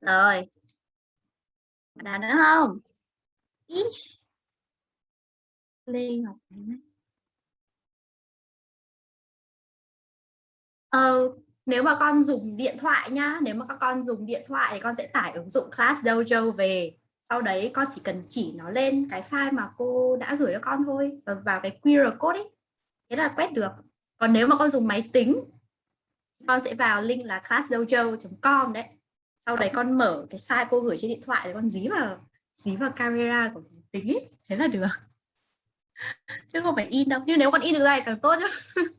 Rồi. Nào nữa không? Ish. Lê Ngọc Ờ, nếu mà con dùng điện thoại nhá, nếu mà các con dùng điện thoại thì con sẽ tải ứng dụng Class Dojo về. Sau đấy con chỉ cần chỉ nó lên cái file mà cô đã gửi cho con thôi và vào cái QR code ấy. Thế là quét được. Còn nếu mà con dùng máy tính con sẽ vào link là classdojo.com đấy. Sau đấy con mở cái file cô gửi trên điện thoại rồi con dí vào dí vào camera của máy tính ấy. Thế là được. Chứ không phải in đâu. Nhưng nếu con in được ra thì càng tốt chứ.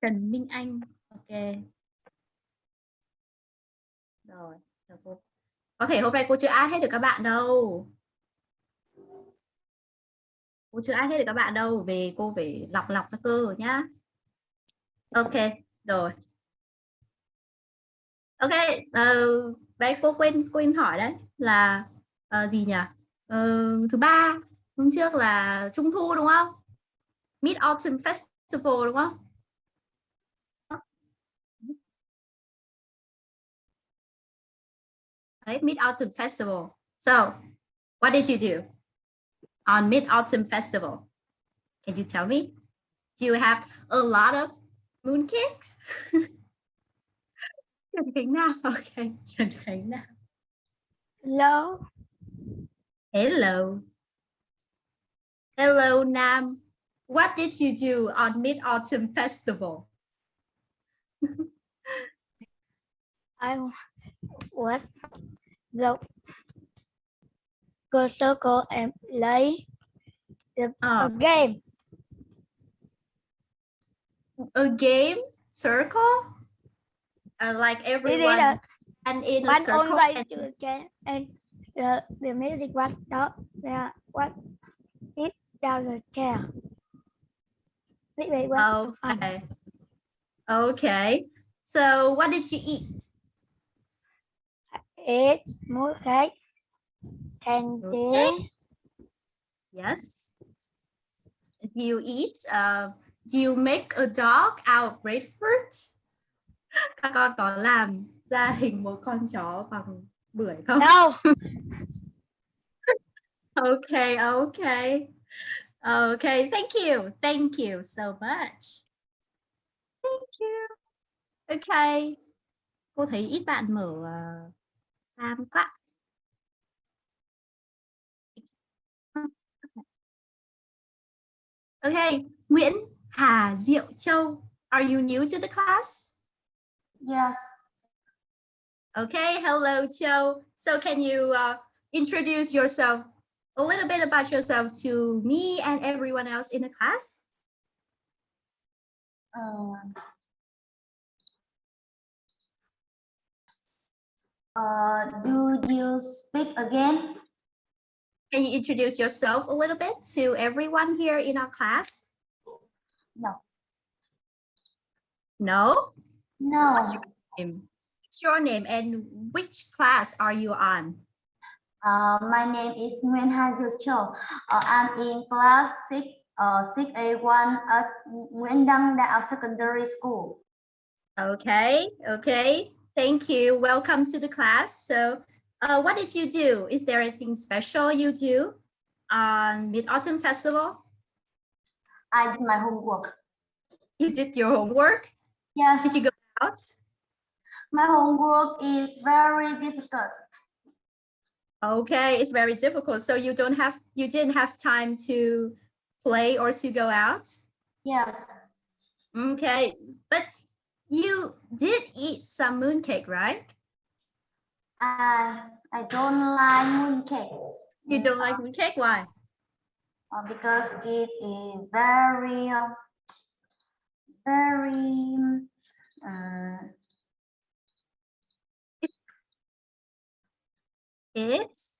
Trần Minh Anh. Ok. Rồi, cô. Có thể hôm nay cô chưa add hết được các bạn đâu. Cô chưa add hết được các bạn đâu. Về cô phải lọc lọc ra cơ nhá. Ok, rồi. Ok, uh, đấy cô quên quên hỏi đấy là uh, gì nhỉ? Uh, thứ ba hôm trước là trung thu đúng không? Mid Autumn Festival đúng không? Right? Mid-Autumn Festival. So what did you do on Mid-Autumn Festival? Can you tell me? Do you have a lot of mooncakes? Nam, okay, Nam. Hello. Hello. Hello, Nam. What did you do on Mid-Autumn Festival? I was the go circle and play the Ah. a game. A game circle? Uh, like everyone a and in a circle and game and the the music was not there. What it down the chair. Way was fun. Okay. Okay. So what did you eat? Eat more cake, candy, Okay. Yes. Do you eat? Uh, do you make a dog out of grapefruit? Các con có làm ra hình một con chó bằng bưởi không? no, Okay, okay. Okay, thank you. Thank you so much. Thank you. Okay. Cô thấy ít bạn mở uh, quá. Okay, Nguyễn Hà Diệu Châu. Are you new to the class? yes, Okay, hello Châu. So can you uh, introduce yourself a little bit about yourself to me and everyone else in the class? Uh, uh, do you speak again? Can you introduce yourself a little bit to everyone here in our class? No. No? No. What's your name? What's your name and which class are you on? Uh, my name is Nguyen Ha Diệu Châu. Uh, I'm in class 6, uh, 6A1 at Nguyễn Đăng Đạo Secondary School. Okay, okay. Thank you. Welcome to the class. So uh, what did you do? Is there anything special you do on Mid-Autumn Festival? I did my homework. You did your homework? Yes, Did you go out? my homework is very difficult. Okay, it's very difficult. So you don't have, you didn't have time to play or to go out? Yes, Okay, but you did eat some mooncake, right? I, I don't like mooncake. You don't like mooncake? Why? uh, because it is very uh, very uh, It's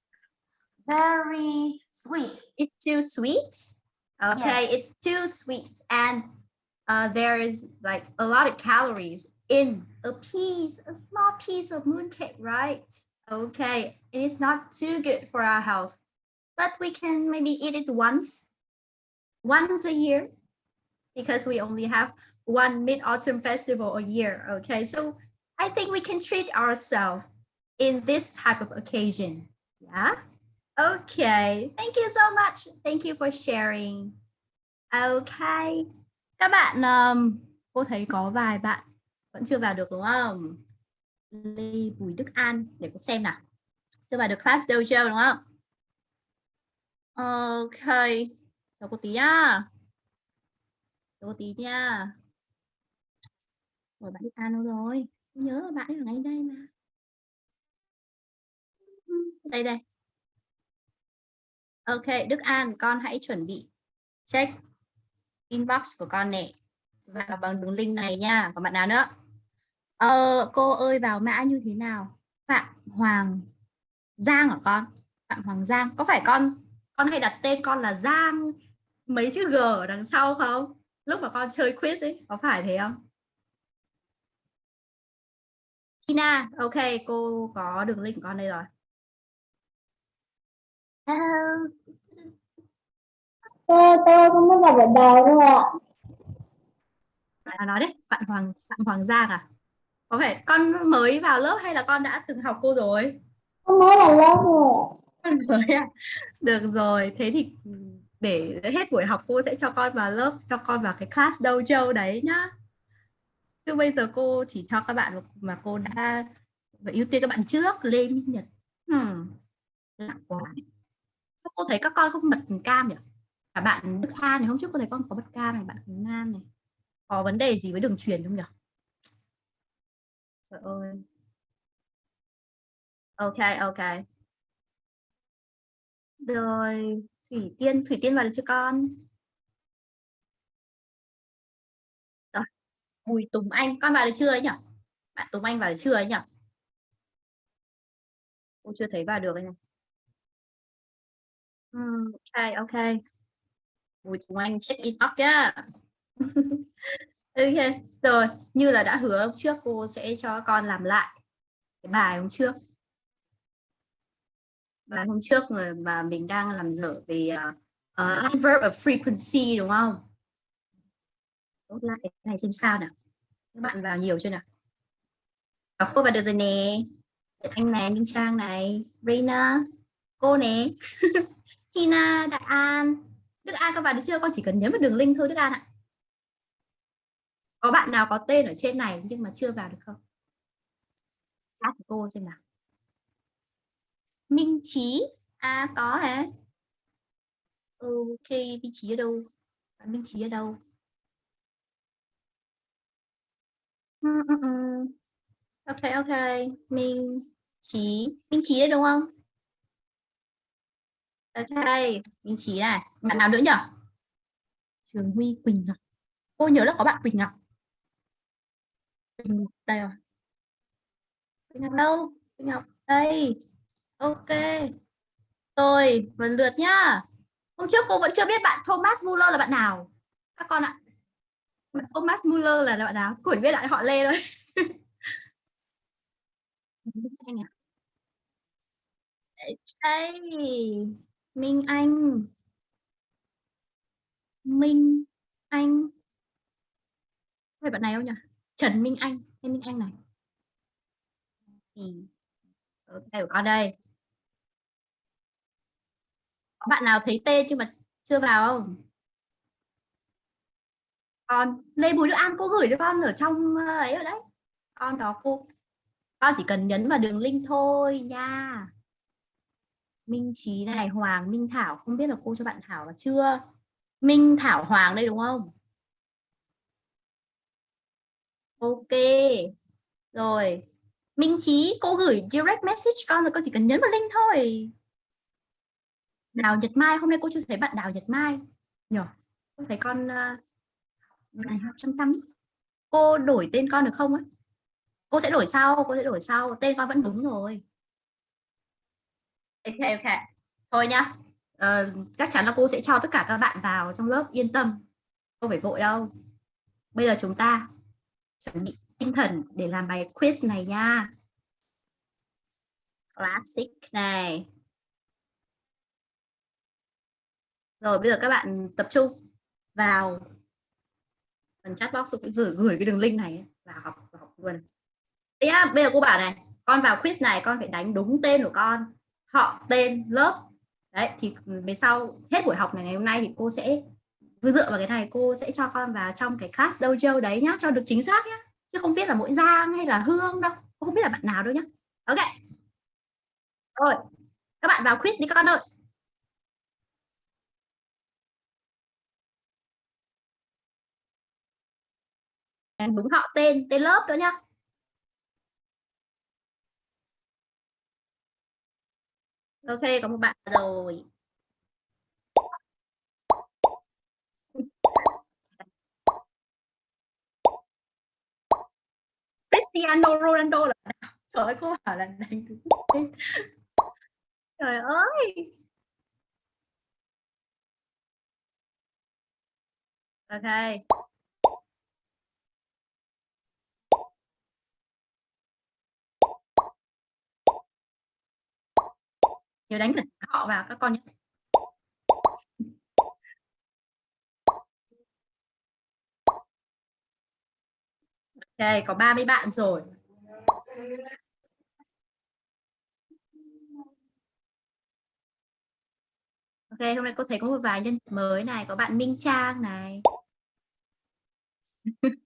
very sweet it's too sweet. Okay, it's too sweet, and uh, there is like a lot of calories in a piece, a small piece of mooncake, right? Okay, it is not too good for our health. but we can maybe eat it once, once a year, because we only have one Mid-Autumn Festival a year, okay? So I think we can treat ourselves in this type of occasion, yeah? Okay, thank you so much. Thank you for sharing. Okay, các bạn, um, cô thấy có vài bạn vẫn chưa vào được đúng không? Lê Bùi Đức An, để cô xem nào. Chưa vào được class dojo đúng không? Ok, chào cô tí nhá. Chào cô tí nha. Rồi bạn Đức An đâu rồi? Tôi nhớ bạn ở ngay đây mà. Đây đây. Ok, Đức An, con hãy chuẩn bị check inbox của con nè vào bằng đường link này nha. Còn bạn nào nữa? Ờ, cô ơi vào mã như thế nào? Phạm Hoàng Giang hả con? Phạm Hoàng Giang, có phải con con hay đặt tên con là Giang mấy chữ G ở đằng sau không? Lúc mà con chơi quiz ấy, có phải thế không? Tina, ok, cô có đường link của con đây rồi. Hello tôi không biết vào bản đầu đâu ạ. Bạn nói đấy, bạn Hoàng Phạm Hoàng Giang à? Có phải con mới vào lớp hay là con đã từng học cô rồi? Con mới vào lớp rồi. Con mới à? Được rồi, thế thì để hết buổi học cô sẽ cho con vào lớp, cho con vào cái class dojo đấy nhá. Chứ bây giờ cô chỉ cho các bạn mà cô đã phải ưu tiên các bạn trước, Lê Minh Nhật. Hmm. Lạ quá. Cô thấy các con không bật cam nhỉ? Cả bạn Đức An này hôm trước có thấy con có bật cam này, bạn Khánh Nam này. Có vấn đề gì với đường truyền không nhỉ? Trời ơi. Ok, ok. Rồi, Thủy Tiên, Thủy Tiên vào được chưa con? Rồi, Bùi Tùng Anh, con vào được chưa ấy nhỉ? Bạn Tùng Anh vào được chưa ấy nhỉ? Cô chưa thấy vào được ấy nhỉ? Ừ, ok, ok. Bùi Tùng Anh check in off ok, rồi, như là đã hứa hôm trước cô sẽ cho con làm lại cái bài hôm trước bài hôm trước mà mình đang làm dở về uh, adverb of frequency đúng không? Tốt lại cái này xem sao nào. Các bạn vào nhiều chưa nào? Cô vào được rồi nè. Anh này, Minh Trang này, Reina, cô nè, Tina, Đại An. Đức An có vào được chưa? Con chỉ cần nhấn vào đường link thôi Đức An ạ. Có bạn nào có tên ở trên này nhưng mà chưa vào được không? Chat của cô xem nào. Minh Trí à có hả ok vị trí ở đâu bạn Minh Trí ở đâu ừ, ừ, ừ. ok ok Minh Trí Minh Trí đấy đúng không ok Minh Trí này bạn nào nữa nhỉ Trường Huy Quỳnh Ngọc cô nhớ là có bạn Quỳnh Ngọc Quỳnh Ngọc đây rồi Quỳnh Ngọc đâu Quỳnh Ngọc đây Ok. Rồi, lần lượt nhá. Hôm trước cô vẫn chưa biết bạn Thomas Muller là bạn nào. Các con ạ. Bạn Thomas Muller là bạn nào? Cô chỉ biết lại họ Lê thôi. anh? Đây. Minh Anh. Minh Anh. Phải bạn này không nhỉ? Trần Minh Anh. Hay Minh Anh này. Thì ừ, ở đây con đây có bạn nào thấy tên chứ mà chưa vào không con, Lê Bùi Đức An cô gửi cho con ở trong ờ, ấy ở đấy con đó cô con chỉ cần nhấn vào đường link thôi nha Minh Trí này, Hoàng Minh Thảo, không biết là cô cho bạn Thảo là chưa? Minh Thảo, Hoàng đây đúng không? Ok, rồi. Minh Trí cô gửi direct message con rồi con chỉ cần nhấn vào link thôi. Đào Nhật Mai, hôm nay cô chưa thấy bạn Đào Nhật Mai. Nhỉ cô thấy con ờ, này học chăm chăm. Cô đổi tên con được không á? Cô sẽ đổi sau, cô sẽ đổi sau, tên con vẫn đúng rồi ok ok. Thôi nhá. Ờ, chắc chắn là cô sẽ cho tất cả các bạn vào trong lớp yên tâm. Không phải vội đâu. Bây giờ chúng ta chuẩn bị tinh thần để làm bài quiz này nha. Classic này. Rồi bây giờ các bạn tập trung vào phần chat box gửi gửi cái đường link này vào học vào học luôn. Đấy nhá, bây giờ cô bảo này con vào quiz này con phải đánh đúng tên của con họ tên lớp. Đấy, thì về sau, hết buổi học này, ngày hôm nay thì cô sẽ dựa vào cái này cô sẽ cho con vào trong cái class dojo đấy nhá, cho được chính xác nhá. Chứ không biết là mỗi giang hay là hương đâu, cô không biết là bạn nào đâu nhá. Ok. Rồi, các bạn vào quiz đi con ơi. Đúng, họ tên tên lớp đó nhá. Ok có một bạn rồi. Cristiano Ronaldo là trời ơi, cô bảo là đánh trời ơi. Ok. Nhớ đánh cả họ vào các con nhé Đây có 30 bạn rồi. Ok, hôm nay cô thấy có một vài nhân mới này, có bạn Minh Trang này.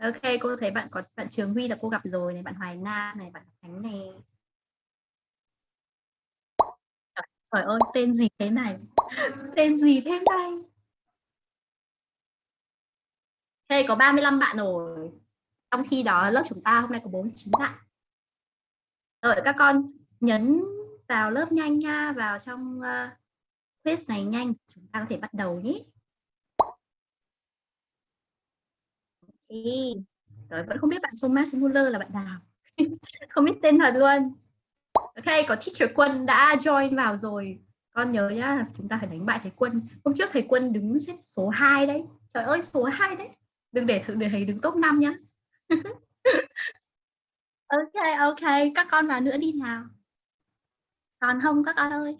ok, cô thấy bạn có bạn Trường Huy là cô gặp rồi này, bạn Hoài Nam này, bạn Khánh này. Trời ơi, tên gì thế này? tên gì thế này? hey có 35 bạn rồi. Trong khi đó lớp chúng ta hôm nay có 49 bạn. đợi các con nhấn vào lớp nhanh nha, vào trong uh, quiz này nhanh. Chúng ta có thể bắt đầu nhé. Okay. Rồi vẫn không biết bạn Thomas Muller là bạn nào. không biết tên thật luôn. Ok, có teacher Quân đã join vào rồi. Con nhớ nhá, chúng ta phải đánh bại thầy Quân. Hôm trước thầy Quân đứng xếp số 2 đấy. Trời ơi, số 2 đấy. Đừng để để thầy đứng top 5 nhá. ok, ok, các con vào nữa đi nào. Còn không các con ơi?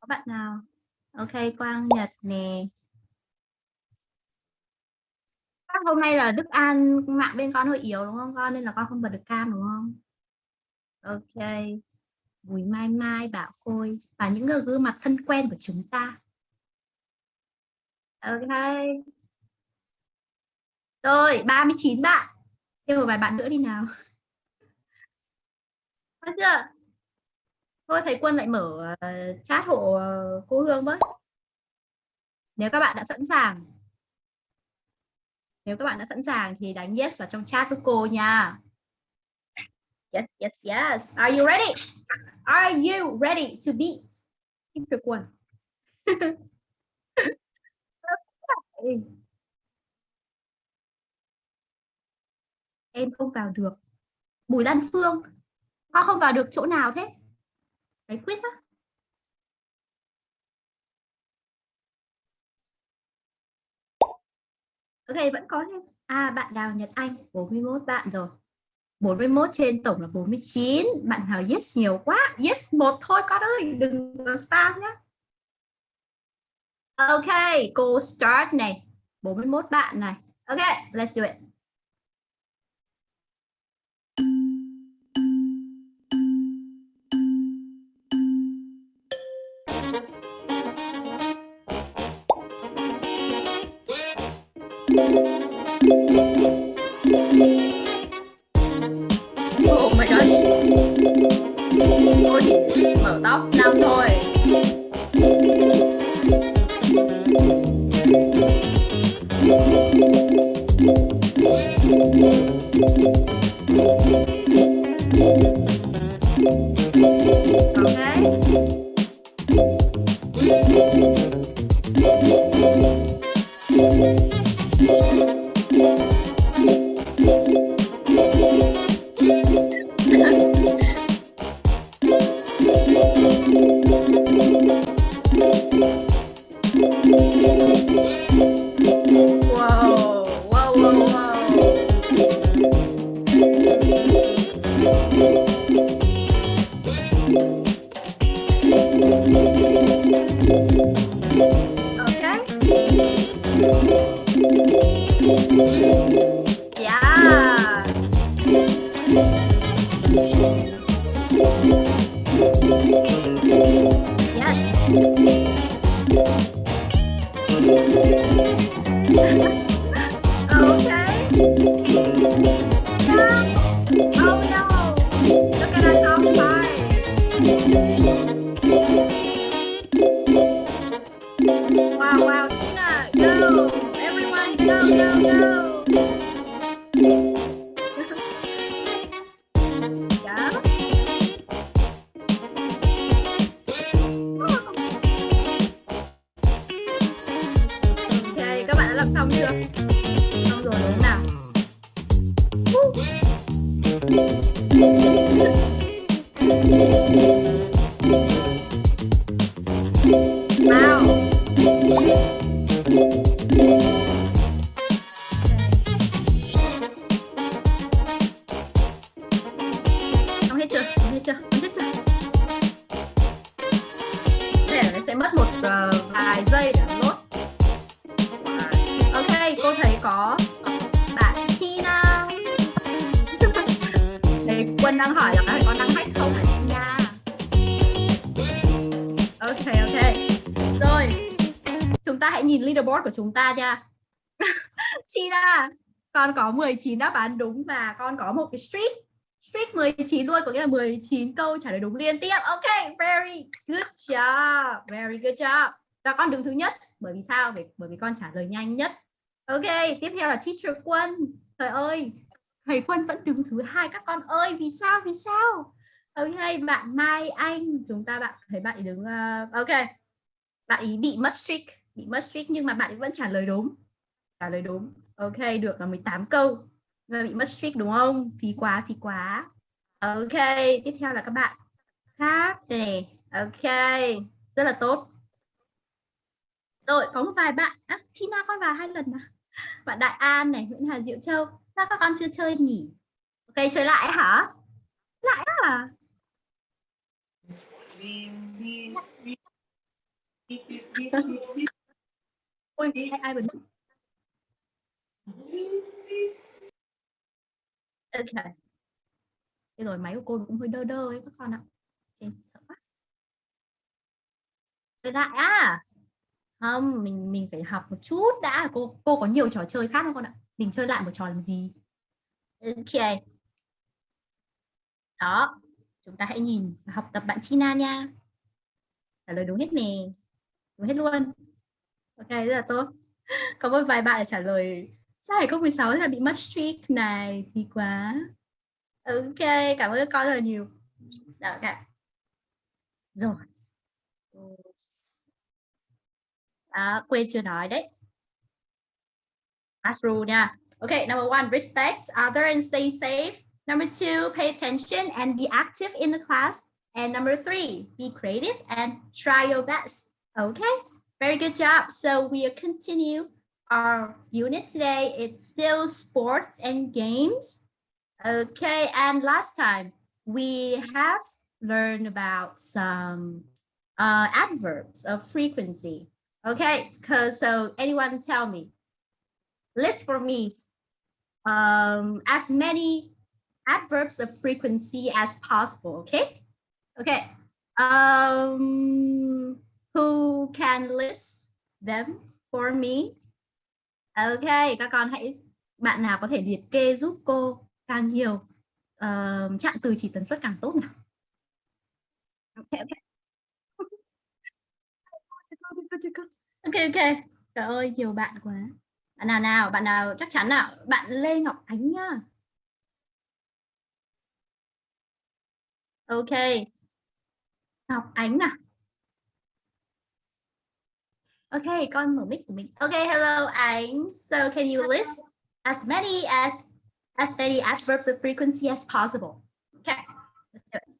Có bạn nào? Ok, Quang Nhật nè hôm nay là Đức An mạng bên con hơi yếu, đúng không con? Nên là con không bật được cam, đúng không? Ok. Bùi Mai Mai Bảo, Khôi, và những người gương mặt thân quen của chúng ta. Ok. Rồi 39 bạn. Thêm một vài bạn nữa đi nào. Có chưa? Thôi, thầy Quân lại mở ờ, chat hộ ờ, cô Hương với nếu các bạn đã sẵn sàng nếu các bạn đã sẵn sàng thì đánh yes vào trong chat giúp cô nha. Yes, yes, yes. Are you ready? Are you ready to beat Teacher Quân? em không vào được. Bùi Lan Phương, con không vào được chỗ nào thế? Cái quiz á? Ok vẫn có thêm. À bạn Đào Nhật Anh 41 bạn rồi. 41 trên tổng là 49. Bạn nào yes nhiều quá. Yes một thôi con ơi, đừng spam nhé. Ok, cô start này. 41 bạn này. Ok, let's do it. Làm xong chưa? Xong rồi đúng không nào? Chúng ta nha. Tina, con có 19 đáp án đúng và con có một cái streak. Streak 19 luôn, có nghĩa là 19 câu trả lời đúng liên tiếp. Ok, very good job. Very good job. Và con đứng thứ nhất. Bởi vì sao? Bởi, bởi vì con trả lời nhanh nhất. Ok, tiếp theo là teacher Quân. Trời ơi, thầy Quân vẫn đứng thứ hai các con ơi. Vì sao? Vì sao? Ok, bạn Mai Anh, chúng ta bạn thấy bạn ấy đứng uh, ok. Bạn ấy bị mất streak, bị mất streak nhưng mà bạn ấy vẫn trả lời đúng. Trả lời đúng. Ok, được là 18 câu. Và bị mất streak đúng không? Phí quá, phí quá. Ok, tiếp theo là các bạn khác này. Ok, rất là tốt. Rồi, có một vài bạn. À, Tina con vào hai lần à? Bạn Đại An này, Nguyễn Hà Diệu Châu. Sao các con chưa chơi nhỉ? Ok, chơi lại hả? Lại à? Ôi, ai, ai bật? Ok. Thế rồi máy của cô cũng hơi đơ đơ ấy các con ạ. Trên, sợ quá. Chơi lại à? Không, mình mình phải học một chút đã. Cô cô có nhiều trò chơi khác không con ạ? Mình chơi lại một trò làm gì? Ok. Đó. Chúng ta hãy nhìn học tập bạn China nha. Trả lời đúng hết nè. Đúng hết luôn. Ok, rất là tốt. Có một vài bạn trả lời sao 2016 là bị mất streak này thì quá. Ok, cảm ơn các con rất là nhiều. Đó, ok. Rồi. À, quên chưa nói đấy. Last nha. OK number one, respect other and stay safe. Number two, pay attention and be active in the class. And number three, be creative and try your best. Okay, very good job. So we'll continue our unit today. It's still sports and games. Okay, and last time we have learned about some uh, adverbs of frequency. Okay, because so anyone tell me, list for me um, as many adverbs of frequency as possible. Okay, okay. Um, who can list them for me? Okay, các con hãy bạn nào có thể liệt kê giúp cô càng nhiều uh, chặn từ chỉ tần suất càng tốt nào. Okay, okay. ok ok trời ơi nhiều bạn quá bạn nào nào bạn nào chắc chắn nào bạn lê ngọc ánh nhá ok ngọc ánh nào ok con mở mic của mình ok hello ánh so can you list as many as as many adverbs of frequency as possible okay let's do it.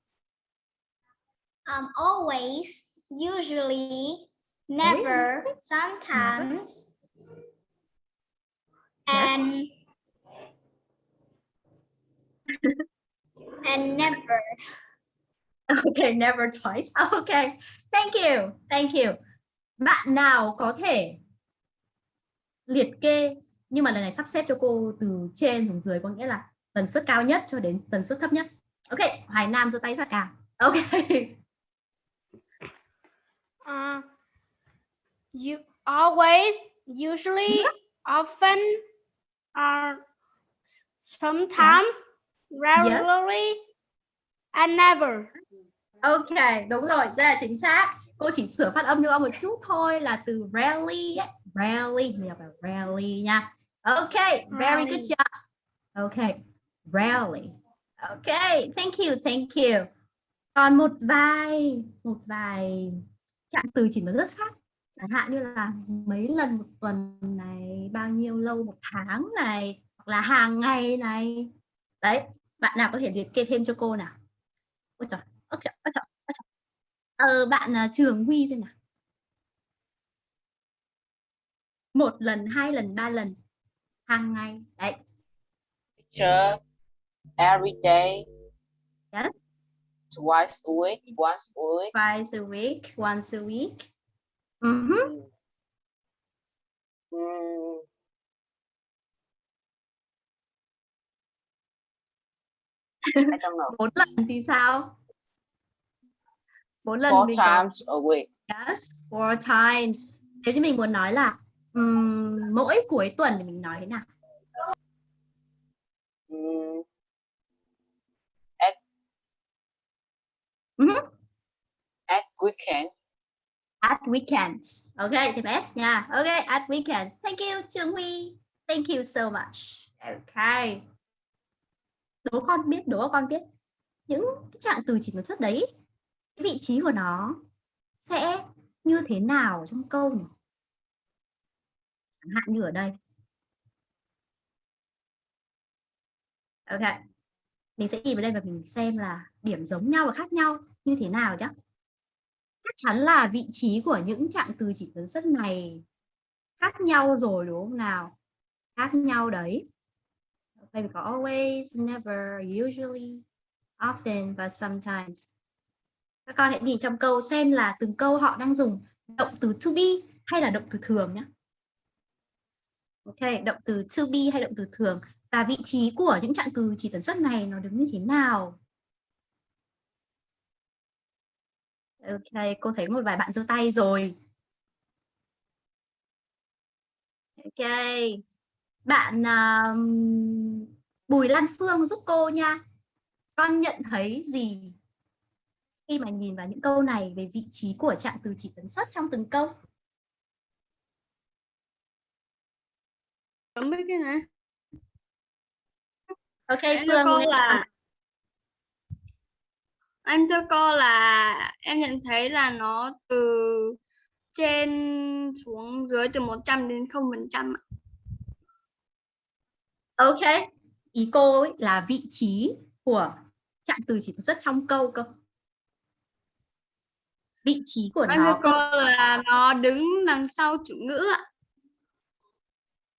Um, always, usually, never, sometimes, and and never. Okay, never twice. Okay, thank you, thank you. Bạn nào có thể liệt kê nhưng mà lần này sắp xếp cho cô từ trên xuống dưới có nghĩa là tần suất cao nhất cho đến tần suất thấp nhất. Ok, Hoài Nam giơ tay thật cao. Ok. Uh, you always, usually, often, uh, sometimes, regularly, and never. Ok, đúng rồi, rất là chính xác. Cô chỉ sửa phát âm cho ông một chút thôi là từ rarely ấy. Rarely, mình đọc là rarely nha. Ok, very good job. Ok, rarely. Ok, thank you, thank you. Còn một vài, một vài trạng từ chỉ nó rất khác. Chẳng hạn như là mấy lần một tuần này, bao nhiêu lâu một tháng này, hoặc là hàng ngày này. Đấy, bạn nào có thể liệt kê thêm cho cô nào? Ôi trời, ôi trời, ôi trời. Ờ, bạn à, Trường Huy xem nào. Một lần, hai lần, ba lần, hàng ngày. Đấy, Teacher, every day. Yes. Twice a week, once a week. twice a week, once a week. Mhm. Mm. Mm, don't know. Bốn lần thì sao? Bốn lần Four mình có times a week. yes, four times. Nếu như mình muốn nói là ừm, mỗi cuối tuần thì mình nói thế nào? Mm, Mhm. at weekend. At weekends. Ok, thì best nha. Ok, at weekends. Thank you, Trường Huy. Thank you so much. Ok. Đố con biết, đố con biết. Những cái trạng từ chỉ tần suất đấy, vị trí của nó sẽ như thế nào trong câu nhỉ? Chẳng hạn như ở đây. Ok. Mình sẽ nhìn vào đây và mình xem là điểm giống nhau và khác nhau như thế nào nhé. Chắc chắn là vị trí của những trạng từ chỉ tần suất này khác nhau rồi đúng không nào? Khác nhau đấy. Đây mình có always, never, usually, often và sometimes. Các con hãy nhìn trong câu xem là từng câu họ đang dùng động từ to be hay là động từ thường nhé. Ok, động từ to be hay động từ thường và vị trí của những trạng từ chỉ tần suất này nó đứng như thế nào? Ok, cô thấy một vài bạn giơ tay rồi. Ok. Bạn um, Bùi Lan Phương giúp cô nha. Con nhận thấy gì khi mà nhìn vào những câu này về vị trí của trạng từ chỉ tần suất trong từng câu? Không biết cái này. Ok, Em Phương. cô là anh thưa cô là em nhận thấy là nó từ trên xuống dưới từ 100 đến 0% ạ. Ok. Ý cô ấy là vị trí của trạng từ chỉ tần suất trong câu cơ. Vị trí của Anh nó cô là nó đứng đằng sau chủ ngữ ạ.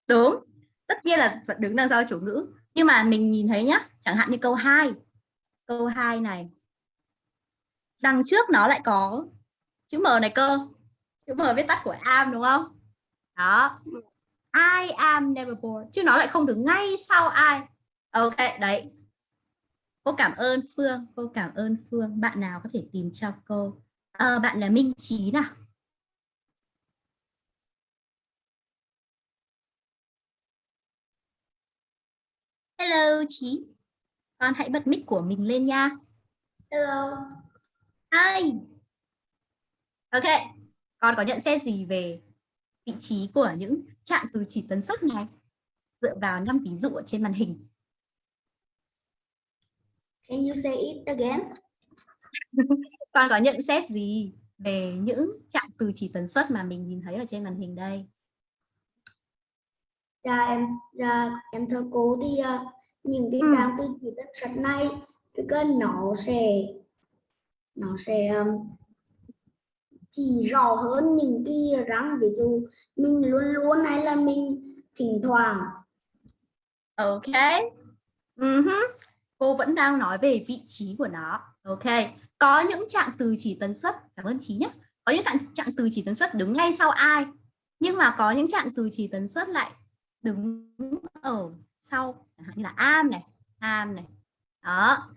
Đúng, tất nhiên là vẫn đứng đằng sau chủ ngữ. Nhưng mà mình nhìn thấy nhá, chẳng hạn như câu 2. Câu 2 này. Đằng trước nó lại có chữ M này cơ. Chữ M viết tắt của am đúng không? Đó. I am never bored. Chứ nó lại không đứng ngay sau I. Ok, đấy. Cô cảm ơn Phương, cô cảm ơn Phương. Bạn nào có thể tìm cho cô? Ờ, bạn là Minh Trí nào. Hello Trí. Con hãy bật mic của mình lên nha. Hello. Hi. Ok. Con có nhận xét gì về vị trí của những trạng từ chỉ tần suất này dựa vào năm ví dụ ở trên màn hình? Can you say it again? Con có nhận xét gì về những trạng từ chỉ tần suất mà mình nhìn thấy ở trên màn hình đây? Dạ em dạ em thưa cô thì ờ, những cái Ừ. trang từ chỉ tần suất này cái cơn nó sẽ nó sẽ um, chỉ rõ hơn những cái răng ví dụ mình luôn luôn hay là mình thỉnh thoảng Ok. Mhm. Cô vẫn đang nói về vị trí của nó. Ok. Có những trạng từ chỉ tần suất, cảm ơn Trí nhé. Có những trạng, trạng từ chỉ tần suất đứng ngay sau ai. Nhưng mà có những trạng từ chỉ tần suất lại đứng ở sau, chẳng hạn như là am này, am này. Đó.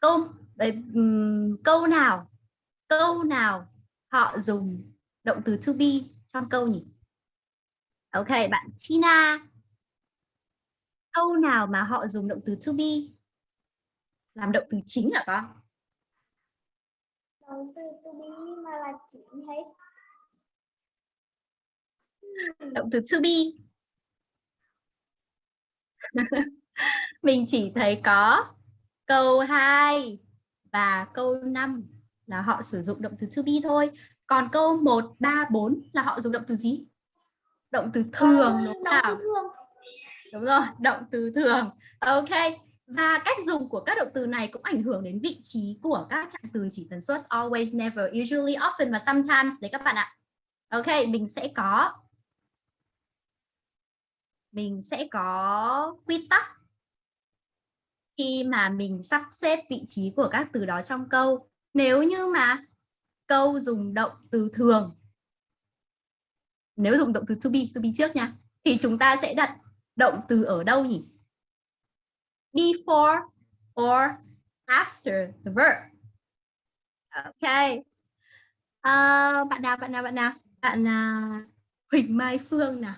Câu đấy, câu nào? Câu nào họ dùng động từ to be trong câu nhỉ? Ok, bạn Tina. Câu nào mà họ dùng động từ to be làm động từ chính hả con? Đầu tư to be mà là chính hết. Động từ to be. Mình chỉ thấy có câu 2 và câu 5 là họ sử dụng động từ to be thôi. Còn câu 1, 3, 4 là họ dùng động từ gì? Động từ thường đúng không nào? tư thường. Đúng rồi, động từ thường. Ok. Và cách dùng của các động từ này cũng ảnh hưởng đến vị trí của các trạng từ chỉ tần suất always, never, usually, often và sometimes đấy các bạn ạ. Ok, mình sẽ có mình sẽ có quy tắc khi mà mình sắp xếp vị trí của các từ đó trong câu. Nếu như mà câu dùng động từ thường nếu dùng động từ to be, to be trước nha thì chúng ta sẽ đặt động từ ở đâu nhỉ? Before or after the verb. Ok. Uh, bạn nào, bạn nào, bạn nào? Bạn uh, Huỳnh Mai Phương nào?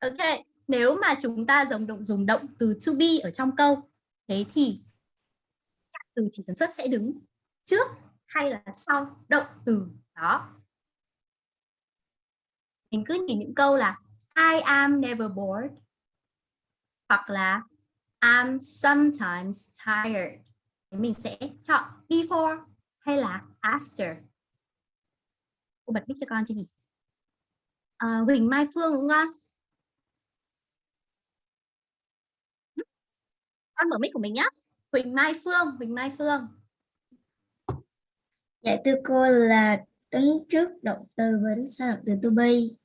Ok. Nếu mà chúng ta dùng động dùng động từ to be ở trong câu, thế thì từ chỉ tần suất sẽ đứng trước hay là sau động từ đó. Mình cứ nhìn những câu là I am never bored hoặc là I'm sometimes tired. Mình sẽ chọn before hay là after. Cô bật mic cho con chứ nhỉ? À, Huỳnh Mai Phương đúng không? Con mở mic của mình nhé. Huỳnh Mai Phương, Huỳnh Mai Phương. Dạ thưa cô là đứng trước động từ và đứng sau động từ to be.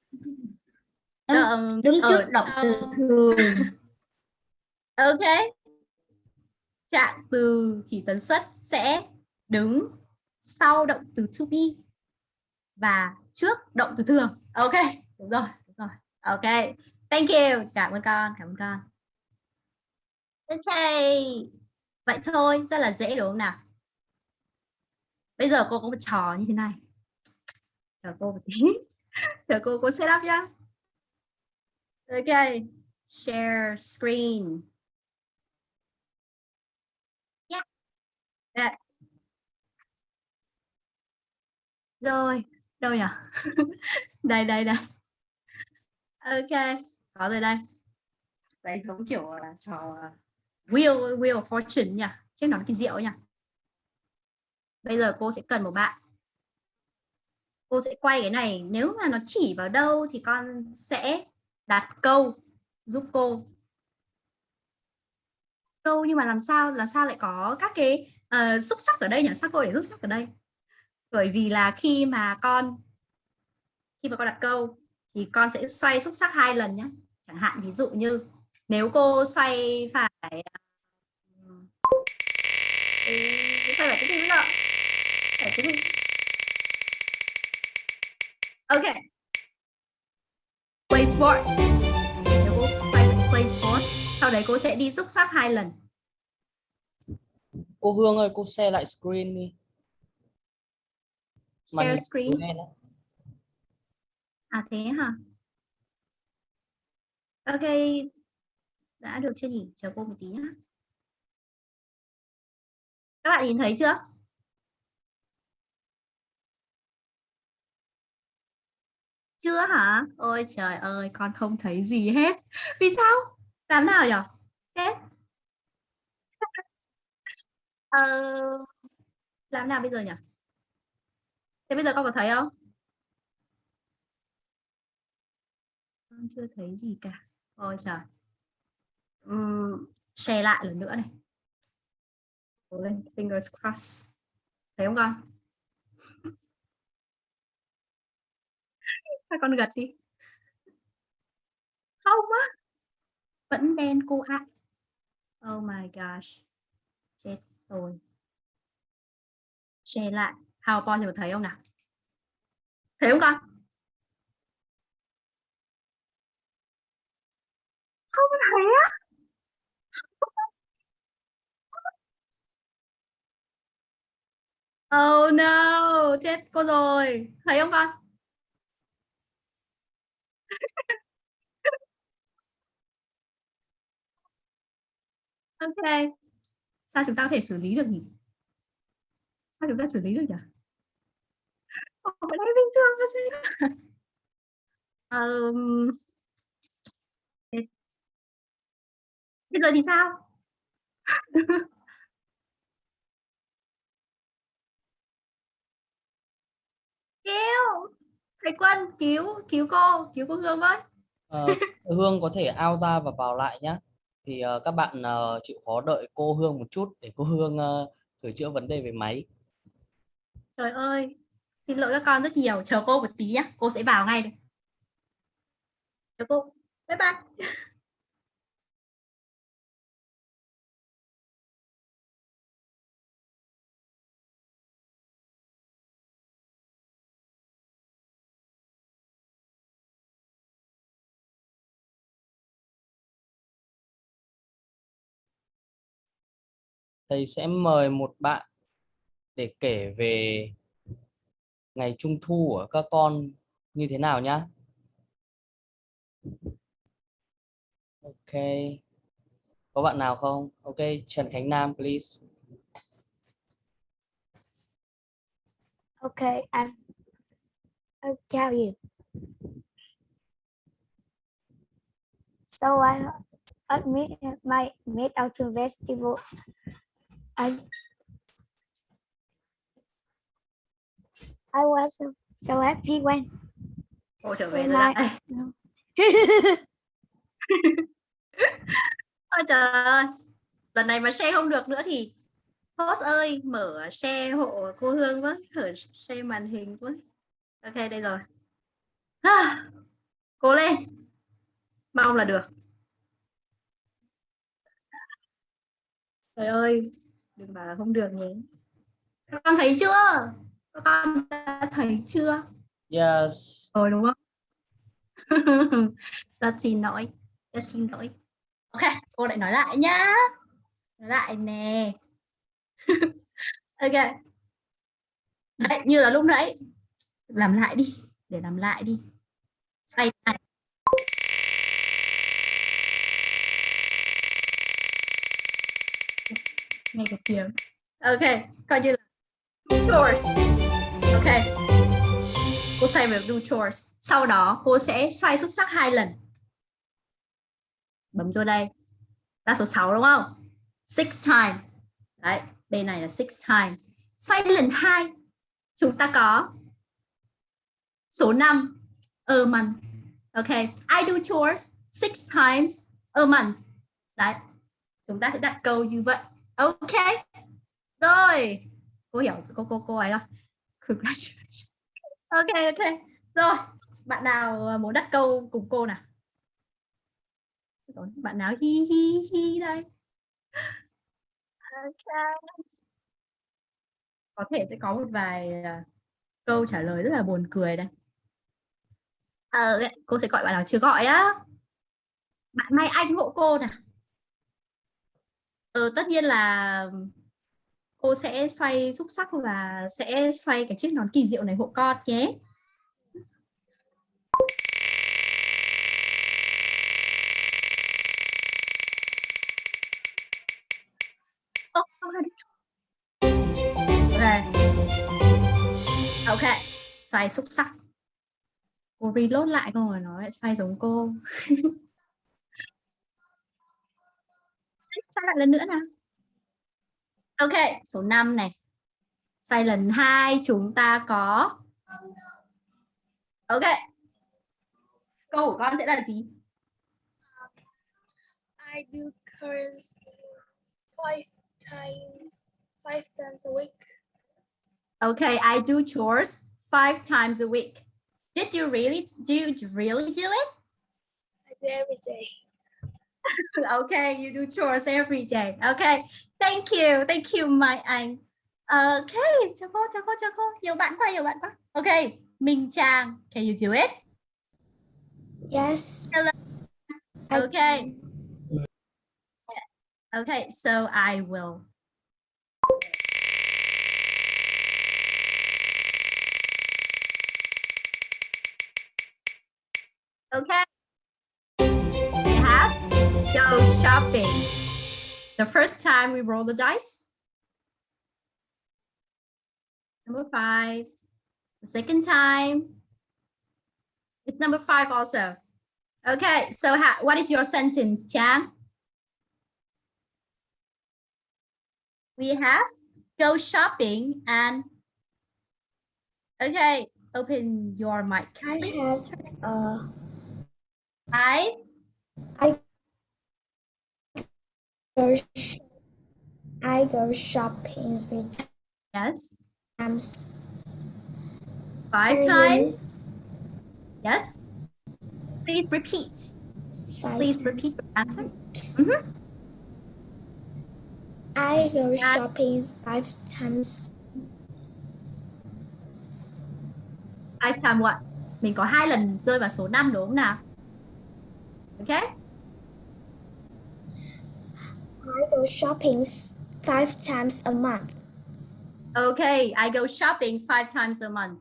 Đứng, Ờ, đứng ở trước động từ thường. Ok. Trạng từ chỉ tần suất sẽ đứng sau động từ to be và trước động từ thường. Ok, đúng rồi, đúng rồi. Ok. Thank you. Cảm ơn con, cảm ơn con. Ok. Vậy thôi, rất là dễ đúng không nào? Bây giờ cô có một trò như thế này. Chờ cô một tí. Chờ cô cô set up nhá. Ok. Share screen. Yeah. That. Rồi, đâu nhỉ? đây đây đây. Ok, có rồi đây. Đấy giống kiểu là trò wheel wheel of fortune nhỉ? Chứ nó là cái rượu nhỉ? Bây giờ cô sẽ cần một bạn. Cô sẽ quay cái này, nếu mà nó chỉ vào đâu thì con sẽ đặt câu giúp cô. Câu nhưng mà làm sao làm sao lại có các cái uh, xúc sắc ở đây nhỉ? Sao cô để xúc sắc ở đây? Bởi vì là khi mà con khi mà con đặt câu thì con sẽ xoay xúc sắc hai lần nhé. Chẳng hạn ví dụ như nếu cô xoay phải ờ, Ừ, xoay phải cái gì nữa? Phải cái gì? Ok. Play sports. Cô play sports, sau đấy cô sẽ đi xúc sắc hai lần. Cô Hương ơi, cô share lại screen đi. Share hình screen. À thế hả? Ok. Đã được chưa nhỉ? Chờ cô một tí nhá. Các bạn nhìn thấy chưa? Chưa hả? Ôi trời ơi, con không thấy gì hết. Vì sao? Làm nào nhỉ? Hết. Ờ, làm nào bây giờ nhỉ? Thế bây giờ con có thấy không? Con chưa thấy gì cả. Ôi trời. Uhm, share lại lần nữa này. Cố lên, fingers crossed. Thấy không con? Các con gật đi. Không á. Vẫn đen cô ạ. Oh my gosh. Chết rồi. Share lại. PowerPoint thì mà thấy không nào? Thấy không con? Không thấy á. Oh no, chết cô rồi. Thấy không con? Ok. Sao chúng ta có thể xử lý được nhỉ? Sao chúng ta xử lý được nhỉ? không? cái bình thường mà sao? Bây giờ thì sao? Kêu. Thầy Quân cứu cứu cô, cứu cô Hương với. Ờ, Hương có thể out ra và vào lại nhé. Thì ờ, các bạn ờ, chịu khó đợi cô Hương một chút để cô Hương ờ, sửa chữa vấn đề về máy. Trời ơi, xin lỗi các con rất nhiều. Chờ cô một tí nhé, cô sẽ vào ngay đây. Chờ cô. Bye bye. Thầy sẽ mời một bạn để kể về ngày Trung thu của các con như thế nào nhá. Ok. Có bạn nào không? Ok, Trần Khánh Nam please. ok I, I'll tell you. So I admit my meet out to festival. I I was so, so happy when Cô trở về when rồi I đây. Ôi trời ơi. Lần này mà share không được nữa thì host ơi mở share hộ cô Hương với, mở share màn hình với. Ok đây rồi. À, cố lên. Mong là được. Trời ơi, đừng bảo là không được nhé. Các con thấy chưa? Các con đã thấy chưa? Yes. Rồi đúng không? Rất xin lỗi. Rất xin lỗi. Ok, cô lại nói lại nhá. Nói lại nè. ok. Đấy, như là lúc nãy. Làm lại đi. Để làm lại đi. Xoay lại. Nghe được tiếng. Ok, coi như là chores. Ok. Cô xoay về do chores. Sau đó cô sẽ xoay xúc sắc hai lần. Bấm vô đây. Là số 6 đúng không? Six times. Đấy, đây này là six times. Xoay lần hai chúng ta có số 5 a month. Ok, I do chores six times a month. Đấy, chúng ta sẽ đặt câu như vậy. Ok, rồi. Cô hiểu cô cô cô ấy rồi. Congratulations. Ok, ok. Rồi, bạn nào à, muốn đặt câu cùng cô nào? Bạn nào hi hi hi đây? Ok. Có thể sẽ có một vài à, câu trả lời rất là buồn cười đây. Ờ, cô sẽ gọi bạn nào chưa gọi á. Bạn Mai Anh hộ cô nào. Ờ, tất nhiên là cô sẽ xoay xúc sắc và sẽ xoay cái chiếc nón kỳ diệu này hộ con nhé. Ok. Xoay xúc sắc. Cô reload lại câu rồi nó lại xoay giống cô. xoay lại lần nữa nào. Ok, số 5 này. Lần 2 chúng ta có Ok. Câu của con sẽ là gì? I do chores five times five times a week. Okay, I do chores five times a week. Did you really do you really do it? I do every day. okay, you do chores every day. Okay, thank you, thank you my anh. Okay, chào cô, chào cô, chào cô. Nhiều bạn quá, nhiều bạn quá. Okay, Minh Trang, can you do it? Yes. Hello. Okay. Okay, so I will. Okay. Go shopping. The first time we roll the dice. Number five. The second time. It's number five also. Okay, so what is your sentence, Chan? We have go shopping and okay, open your mic. Please. I have uh I I Go I go shopping three yes, times. five times. Yes. Please repeat. Five Please times. repeat your answer. Mhm. I go That- shopping five times. Five times what? Mình có hai lần rơi vào số 5 đúng không nào? Okay. I go shopping five times a month. Okay, I go shopping five times a month.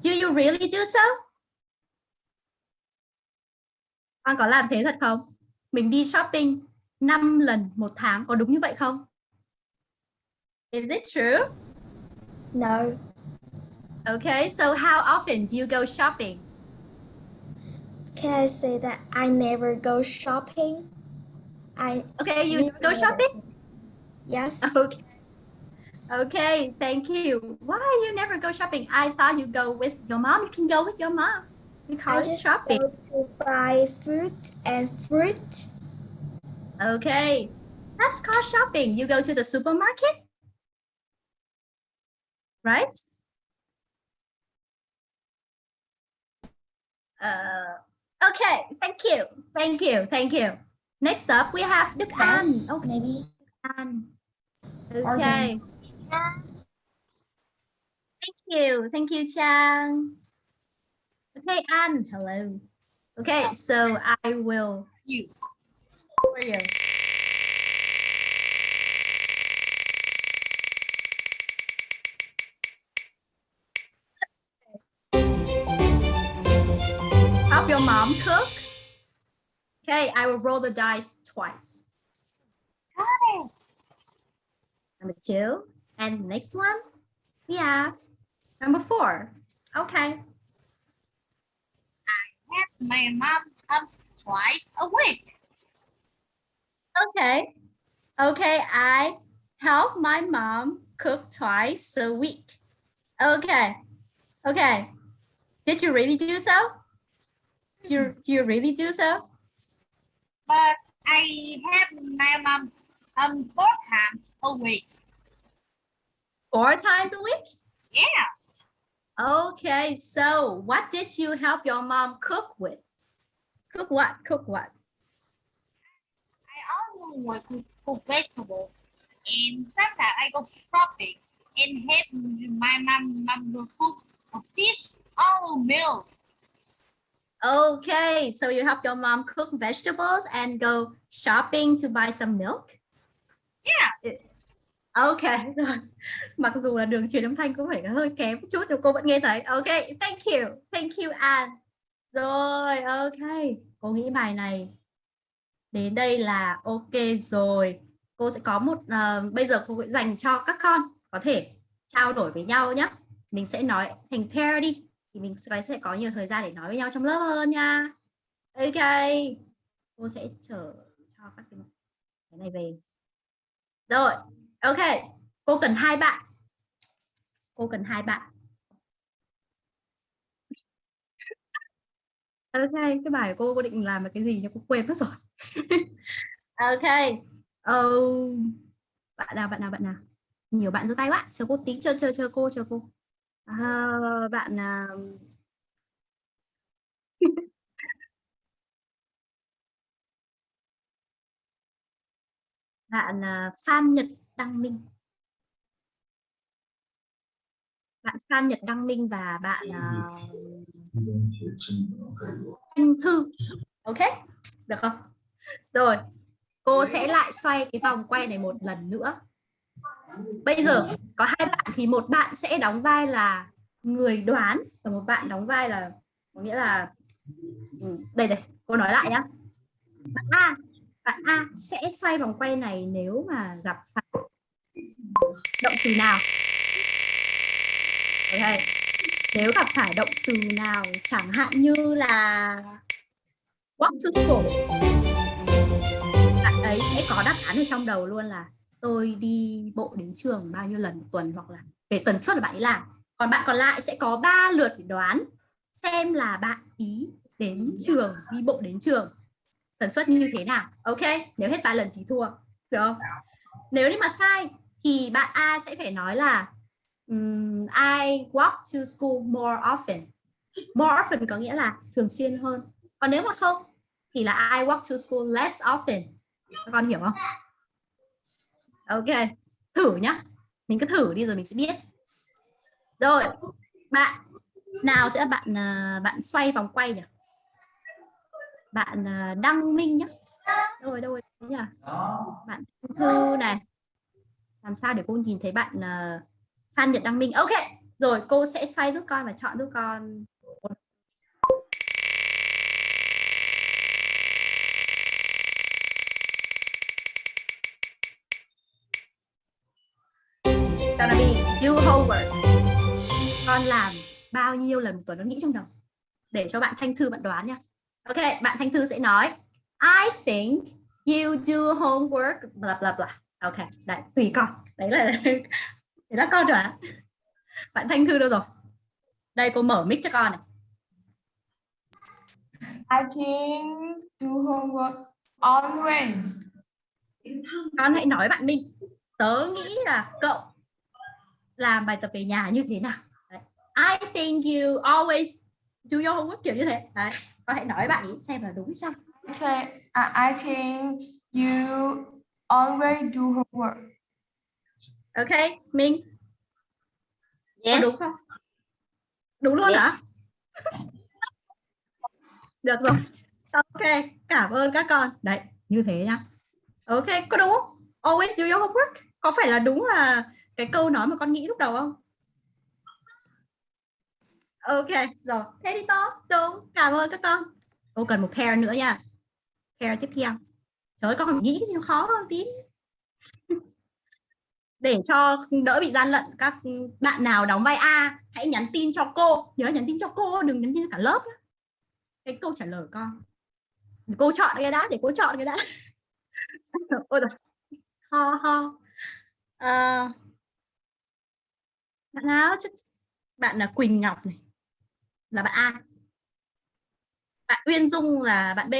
Do you really do so? Con có làm thế thật không? Mình đi shopping 5 lần một tháng, có đúng như vậy không? Is it true? No, Okay, so how often do you go shopping? can I say that I never go shopping? I Okay, you go shopping? Yes. Okay. Okay, thank you. Why you never go shopping? I thought you go with your mom. You can go with your mom. Call I just shopping. go to buy food and fruit. Okay, that's called shopping. You go to the supermarket, right? Uh, okay, thank you, thank you, thank you. Next up, we have the pan. Yes, Okay, maybe. An. Okay. Thank you, thank you, Chang. Okay, An, hello. Okay, so I will. You. For you. Help your mom cook. Okay, I will roll the dice twice. Number two. And next one, we have number four. Okay. I have my mom comes twice a week. Okay. Okay, I help my mom cook twice a week. Okay. Okay. Did you really do so? Do you, do you really do so? But I have my mom um four times a week. Four times a week? Yeah. Okay, so what did you help your mom cook with? Cook what? Cook what? I also work with cook vegetables. And sometimes I go shopping and help my mom mom cook a fish or milk. Okay, so you help your mom cook vegetables and go shopping to buy some milk? Yeah. Ok, rồi. Mặc dù là đường truyền âm thanh cũng phải hơi kém một chút nhưng cô vẫn nghe thấy. Ok, thank you. Thank you An. Rồi, ok. Cô nghĩ bài này đến đây là ok rồi. Cô sẽ có một ờ, bây giờ cô sẽ dành cho các con có thể trao đổi với nhau nhé. Mình sẽ nói thành pair đi thì mình sẽ sẽ có nhiều thời gian để nói với nhau trong lớp hơn nha. Ok. Cô sẽ chở cho các cái cái này về. Rồi, ok. Cô cần hai bạn. Cô cần hai bạn. Ok, cái bài của cô cô định làm là cái gì nhưng cô quên mất rồi. ok. Oh, bạn nào bạn nào bạn nào? Nhiều bạn giơ tay quá. Chờ cô tí chờ chờ chờ cô chờ cô. À, bạn à... bạn à, Phan Nhật Đăng Minh. Bạn Phan Nhật Đăng Minh và bạn à, Anh Thư. Ok được không? Rồi cô sẽ lại xoay cái vòng quay này một lần nữa bây giờ có hai bạn thì một bạn sẽ đóng vai là người đoán và một bạn đóng vai là, có nghĩa là ừ, đây đây cô nói lại nhá bạn A bạn A sẽ xoay vòng quay này nếu mà gặp phải động từ nào okay. nếu gặp phải động từ nào chẳng hạn như là walk to school, bạn ấy sẽ có đáp án ở trong đầu luôn là tôi đi bộ đến trường bao nhiêu lần một tuần hoặc là về tần suất là bạn ấy làm. Còn bạn còn lại sẽ có 3 lượt để đoán xem là bạn ý đến trường đi bộ đến trường tần suất như thế nào. Ok nếu hết ba lần thì thua được không? Nếu như mà sai thì bạn A sẽ phải nói là um, I walk to school more often. More often có nghĩa là thường xuyên hơn. Còn nếu mà không thì là I walk to school less often. Các con hiểu không ok, thử nhá. Mình cứ thử đi rồi mình sẽ biết. Rồi, bạn nào sẽ là bạn à, bạn xoay vòng quay nhỉ? Bạn à, đăng minh nhá. Đâu rồi đâu rồi đấy nhỉ? Bạn thư này. Làm sao để cô nhìn thấy bạn à, Phan Nhật Đăng Minh? Ok, rồi, cô sẽ xoay giúp con và chọn giúp con. It's gonna be do homework. Con làm bao nhiêu lần một tuần nó nghĩ trong đầu. Để cho bạn Thanh Thư bạn đoán nha. Ok bạn Thanh Thư sẽ nói I think you do homework bla bla bla. Ok đấy tùy con. Đấy là đấy là con đoán. Bạn Thanh Thư đâu rồi? Đây cô mở mic cho con này. I think do homework always. con hãy nói bạn Minh. Tớ nghĩ là cậu làm bài tập về nhà như thế nào? Đấy. I think you always do your homework kiểu như thế. Đấy. con hãy nói bạn ý xem là đúng hay sai. I, I think you always do homework. ok Minh. Có Yes. đúng không? Đúng luôn Yes. hả được rồi. Ok cảm ơn các con. Đấy như thế nhá. Ok có đúng không? Always do your homework? Có phải là đúng là cái câu nói mà con nghĩ lúc đầu không? Ok rồi. Thế thì tốt đúng cảm ơn các con. Cô cần một pair nữa nha. Pair tiếp theo. Trời ơi con nghĩ cái gì nó khó hơn tí. Để cho đỡ bị gian lận các bạn nào đóng vai A hãy nhắn tin cho cô. Nhớ nhắn tin cho cô đừng nhắn tin cho cả lớp nhé. cái câu trả lời con. Cô chọn cái đã để cô chọn cái đã. Ôi rồi ho ho. À, bạn nào? Chứ bạn là Quỳnh Ngọc này. Là bạn A. Bạn Uyên Dung là bạn B.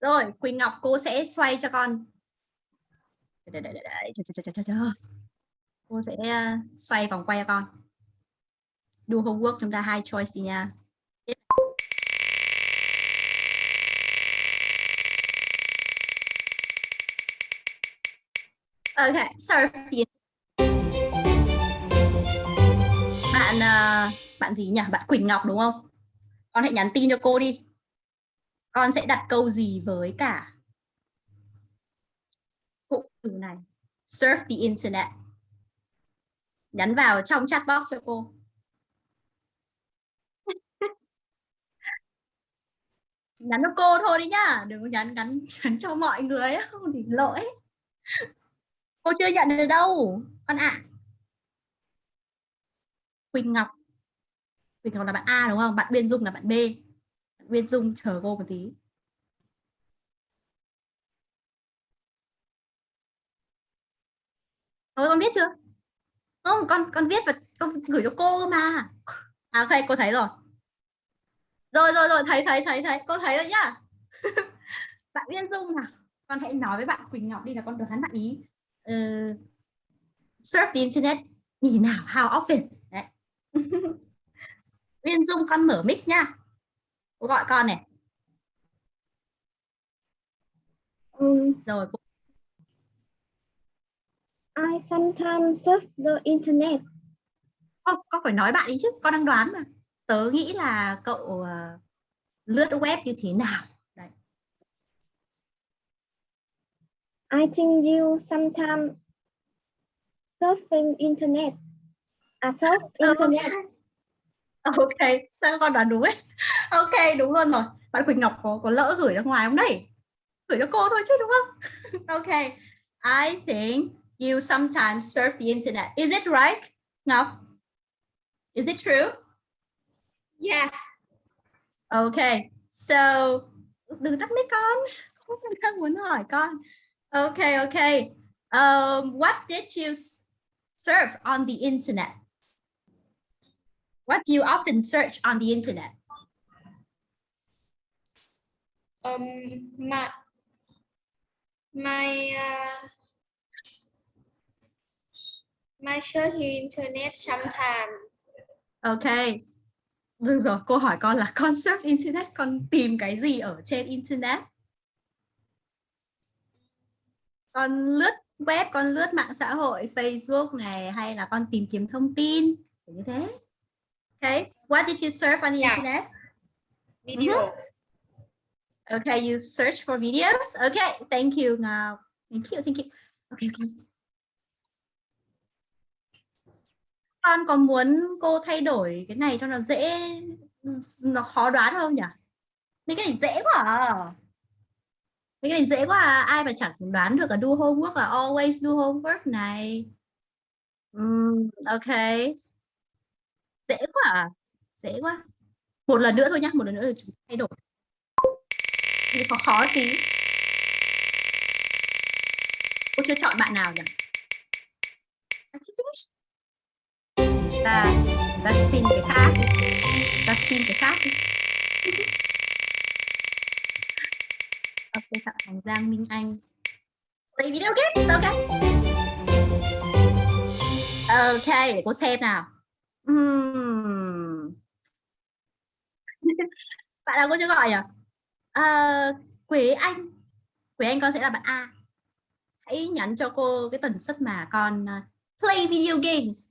Rồi Quỳnh Ngọc cô sẽ xoay cho con. Đợi, đợi, đợi, chờ, chờ, chờ, chờ, chờ. cô sẽ à, xoay vòng quay cho con. Do homework chúng ta hai choice đi nha. Okay sorry. Bạn ờ, bạn gì nhỉ? Bạn Quỳnh Ngọc đúng không? Con hãy nhắn tin cho cô đi. Con sẽ đặt câu gì với cả cụm từ này? Surf the internet. Nhắn vào trong chat box cho cô. nhắn cho cô thôi đi nhá, đừng có nhắn nhắn nhắn cho mọi người không thì lỗi. Cô chưa nhận được đâu, con ạ. Quỳnh Ngọc. Quỳnh Ngọc là bạn A đúng không? Bạn Biên Dung là bạn B. Bạn Biên Dung chờ cô một tí. Thôi con biết chưa? Không, con con viết và con gửi cho cô mà. À ok, cô thấy rồi. Rồi rồi rồi, thấy thấy thấy thấy, cô thấy rồi nhá. bạn Biên Dung nào, con hãy nói với bạn Quỳnh Ngọc đi là con đoán bạn ý. Uh, surf the internet như thế nào? How often? Uyên Dung con mở mic nha. Cô gọi con này. Um, Rồi cô I sometimes surf the internet. con, con phải nói bạn đi chứ, con đang đoán mà. Tớ nghĩ là cậu uh, lướt web như thế nào? Đấy. I think you sometimes surfing internet. À internet. Ok, sao con đoán đúng ấy? Ok, đúng luôn rồi. Bạn Quỳnh Ngọc có có lỡ gửi ra ngoài không đấy? Gửi cho cô thôi chứ đúng không? ok. I think you sometimes surf the internet. Is it right? Ngọc? Is it true? Yes. Okay. So đừng tắt mic con. Không đang muốn hỏi con. Okay, okay. Um, what did you surf on the internet? What do you often search on the internet? Um, my my uh, my search internet sometimes. Ok. Được rồi, cô hỏi con là con surf internet, con tìm cái gì ở trên internet? Con lướt web, con lướt mạng xã hội, Facebook này hay là con tìm kiếm thông tin? Như thế. Okay. What did you surf on the Yeah. internet? Video. Okay, you search for videos. Okay, thank you. Ngọc. Thank you, thank you. Okay, okay. Con có muốn cô thay đổi cái này cho nó dễ nó khó đoán không nhỉ? Mấy cái này dễ quá à. Mấy cái này dễ quá à. Ai mà chẳng đoán được là do homework là always do homework này. Ừm, ok. Dễ quá à. Dễ quá. Một lần nữa thôi nhá, một lần nữa là chúng ta thay đổi. Thì khó khó tí. Cô chưa chọn bạn nào nhỉ? Ta ta spin cái khác. Ta spin cái khác ok, phạm Thành Giang Minh Anh. Play video games, ok. Ok, để cô xem nào. Ừm. bạn nào cô chưa gọi nhỉ? À, Quế Anh. Quế Anh con sẽ là bạn A. Hãy nhắn cho cô cái tần suất mà con uh, play video games.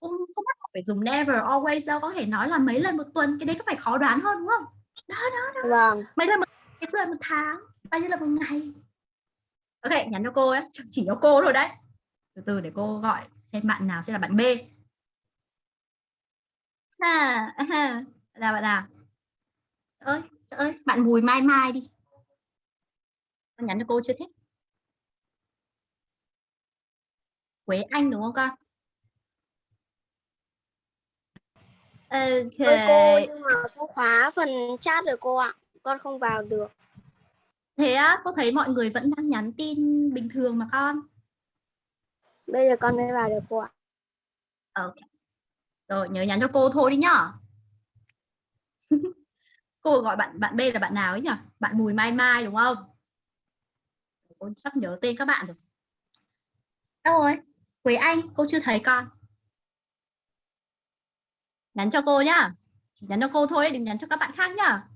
Không, không bắt buộc phải dùng never always đâu, có thể nói là mấy lần một tuần, cái đấy có phải khó đoán hơn đúng không? Đó đó đó. Vâng. Mấy lần một, mấy lần một tháng, bao nhiêu lần một ngày. Ok, nhắn cho cô ấy, chỉ cho cô thôi đấy. Từ từ để cô gọi xem bạn nào sẽ là bạn B. À, là bạn nào? Ơi, ơi, bạn Bùi Mai Mai đi. Con nhắn cho cô chưa thích. Quế Anh đúng không con? Ok. Ơi cô nhưng mà cô khóa phần chat rồi cô ạ. Con không vào được. Thế á, cô thấy mọi người vẫn đang nhắn tin bình thường mà con. Bây giờ con mới vào được cô ạ. Ok. Rồi, nhớ nhắn cho cô thôi đi nhá. cô gọi bạn bạn B là bạn nào ấy nhỉ? Bạn Bùi Mai Mai đúng không? Cô sắp nhớ tên các bạn rồi. Đâu rồi? Quế Anh, cô chưa thấy con. Nhắn cho cô nhá. Chỉ nhắn cho cô thôi, đừng nhắn cho các bạn khác nhá.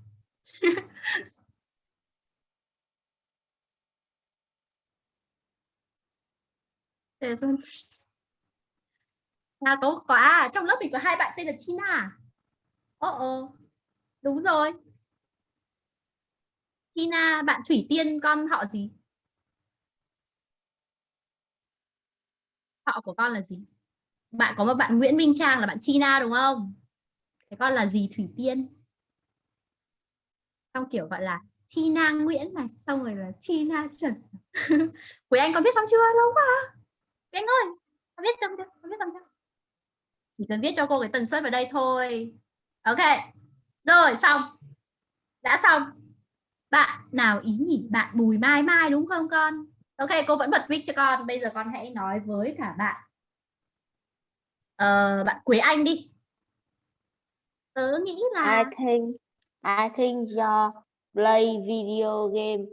Để nào tốt có, à, trong lớp mình có hai bạn tên là Tina. Ồ, ồ, đúng rồi. Tina, bạn Thủy Tiên con họ gì? Họ của con là gì? Bạn có một bạn Nguyễn Minh Trang là bạn Tina đúng không? Thế con là gì Thủy Tiên? Trong kiểu gọi là Tina Nguyễn này, xong rồi là Tina Trần. Quý Anh con viết xong chưa? Lâu quá. Quý Anh ơi, con viết xong chưa? Con viết xong chưa? Chỉ cần viết cho cô cái tần suất vào đây thôi. Ok. Rồi xong. Đã xong. Bạn nào ý nhỉ? Bạn Bùi Mai Mai đúng không con? Ok, cô vẫn bật mic cho con. Bây giờ con hãy nói với cả bạn. Ờ, bạn Quế Anh đi. Tớ nghĩ là I think I think you play video game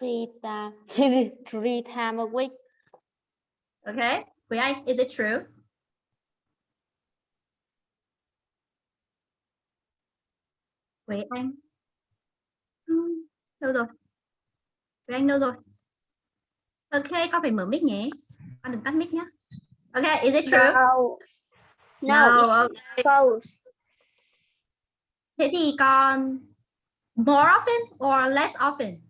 three time three time a week. Ok, Quế Anh, is it true? Quế Anh. Đâu rồi? Quế Anh đâu rồi? Ok, con phải mở mic nhé. Con đừng tắt mic nhé. Ok, is it true? No. No, No, it's okay. false. Thế thì con more often or less often?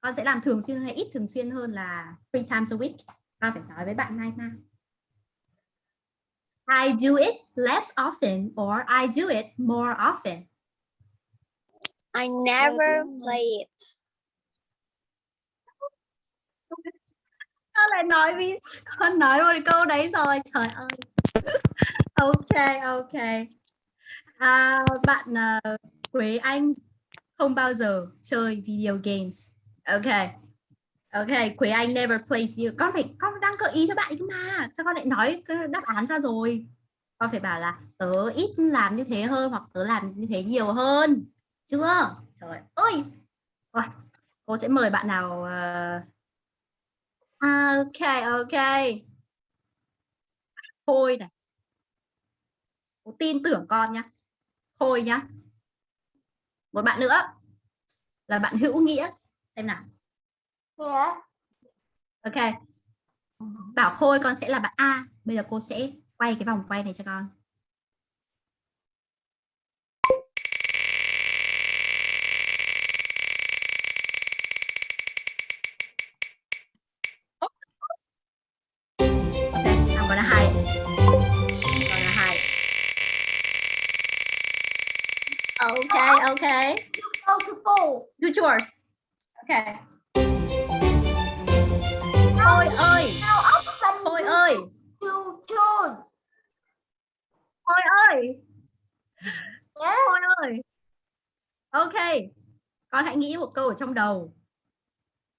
Con sẽ làm thường xuyên hay ít thường xuyên hơn là three times a week? Con phải nói với bạn Mai Mai. I do it less often or I do it more often. I never play it. Con lại nói vì con nói một câu đấy rồi trời ơi. ok ok. À, bạn uh, Quế Anh không bao giờ chơi video games. Ok. Ok, Quế Anh never plays video. Con phải con đang gợi ý cho bạn cơ mà. Sao con lại nói đáp án ra rồi? Con phải bảo là tớ ít làm như thế hơn hoặc tớ làm như thế nhiều hơn. Chưa? Trời ơi. Rồi, cô sẽ mời bạn nào uh... Ok, ok. Khôi này. Cô tin tưởng con nhá. Khôi nhá. Một bạn nữa là bạn hữu nghĩa. Xem nào. Yeah. Ok. Bảo Khôi con sẽ là bạn A. Bây giờ cô sẽ quay cái vòng quay này cho con. Okay, okay. Go to school. Do yours. Okay. Khôi ơi, Khôi ơi, you choose? Khôi ơi, Yeah. Khôi ơi. Ok, con hãy nghĩ một câu ở trong đầu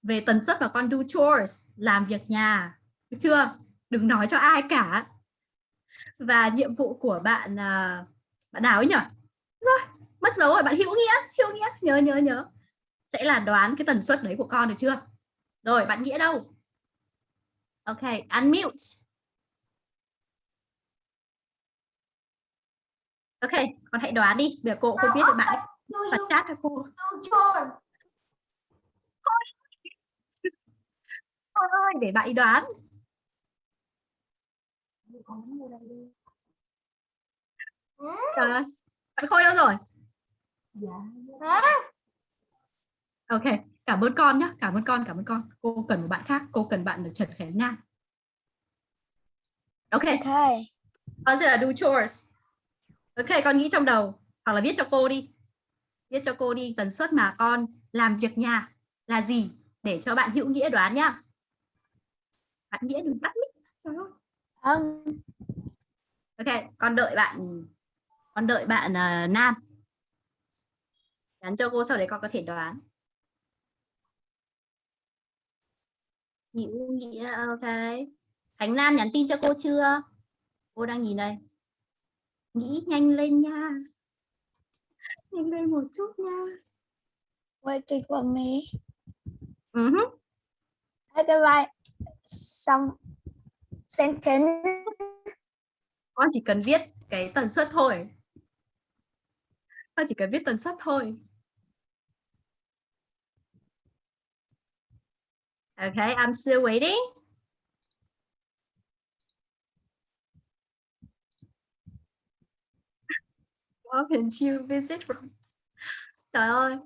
về tần suất mà con do chores, làm việc nhà. Được chưa? Đừng nói cho ai cả. Và nhiệm vụ của bạn à, bạn nào ấy nhỉ? Rồi, mất dấu rồi bạn hữu nghĩa, hữu nghĩa, nhớ nhớ nhớ. Sẽ là đoán cái tần suất đấy của con được chưa? Rồi, bạn nghĩa đâu? Ok, unmute. Ok, con hãy đoán đi. Giờ cô không biết được bạn bật chat cho cô. ơi, để bạn đoán. Trời ơi, bạn Khôi đâu rồi? Hả? Ok, cảm ơn con nhé, cảm ơn con, cảm ơn con. Cô cần một bạn khác, cô cần bạn được Trần Khánh Nam. Ok, Okay. con sẽ là do chores. Ok, con nghĩ trong đầu, hoặc là viết cho cô đi. Viết cho cô đi tần suất mà con làm việc nhà là gì để cho bạn hữu nghĩa đoán nhá. Bạn nghĩa đừng tắt mic. Um, Ok, con đợi bạn con đợi bạn à, Nam. Nhắn cho cô sau đấy con có thể đoán. Hữu nghĩa ok. Khánh Nam nhắn tin cho cô chưa? Cô đang nhìn đây. Nghĩ nhanh lên nha. Nhanh lên một chút nha. wait for me. Ừ hứ. I can write some sentence. Con chỉ cần viết cái tần suất thôi. Con chỉ cần viết tần suất thôi. Okay, I'm still waiting. Often you visit from... Trời ơi,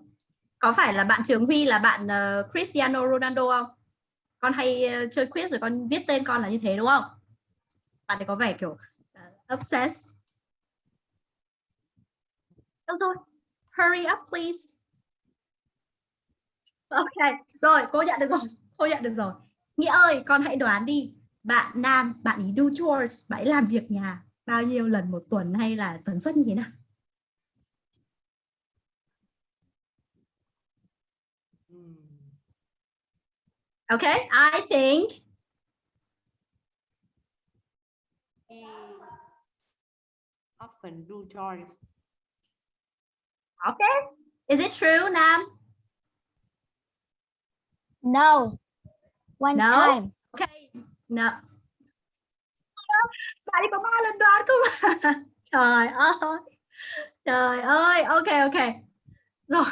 có phải là bạn Trường Huy là bạn uh, Cristiano Ronaldo không? Con hay uh, chơi quiz rồi con viết tên con là như thế đúng không? Bạn ấy có vẻ kiểu uh, obsessed. Đâu rồi? Hurry up please. Ok, rồi cô nhận được rồi. Cô nhận được rồi. Nghĩa ơi, con hãy đoán đi. Bạn nam, bạn ấy do chores, bạn ấy làm việc nhà bao nhiêu lần một tuần hay là tần suất như thế nào? Okay, I think often do chores. okay. Is it true, Nam? No. One No? time. Okay. No. Bạn ấy có ba lần đoán cơ mà. Trời ơi. Trời ơi. Ok ok. Rồi.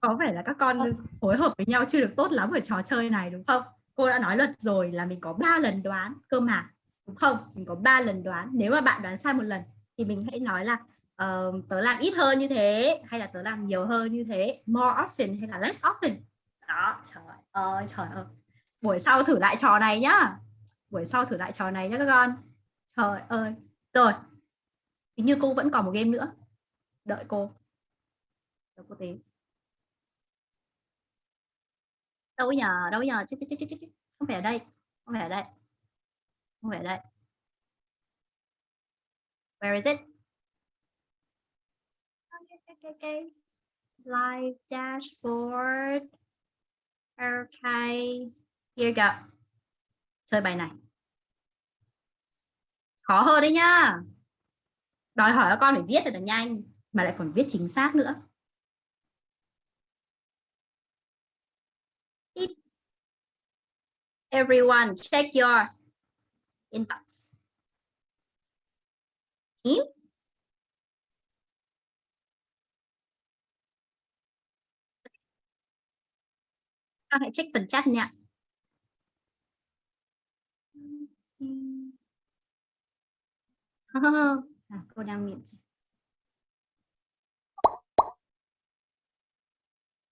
Có vẻ là các con phối hợp với nhau chưa được tốt lắm ở trò chơi này đúng không? Cô đã nói luật rồi là mình có 3 lần đoán cơ mà. Đúng không? Mình có 3 lần đoán. Nếu mà bạn đoán sai một lần thì mình hãy nói là ờ, tớ làm ít hơn như thế hay là tớ làm nhiều hơn như thế. More often hay là less often. Đó, trời ơi, trời ơi. Buổi sau thử lại trò này nhá. Buổi sau thử lại trò này nhá các con. Trời ơi, rồi. Hình như cô vẫn còn một game nữa. Đợi cô. Đợi cô tí. Đâu nhờ đâu nhờ chứ, chứ, chứ, chứ, chứ. không phải ở đây. Không phải ở đây. Không phải ở đây. Where is it? Okay, okay. live dashboard. Okay here you go. Chơi bài này. Khó hơn đấy nhá. Đòi hỏi các con phải viết thật là nhanh, mà lại còn viết chính xác nữa. Everyone, check your inbox. Hmm? Con hãy check phần chat nha. À, cô đang miễn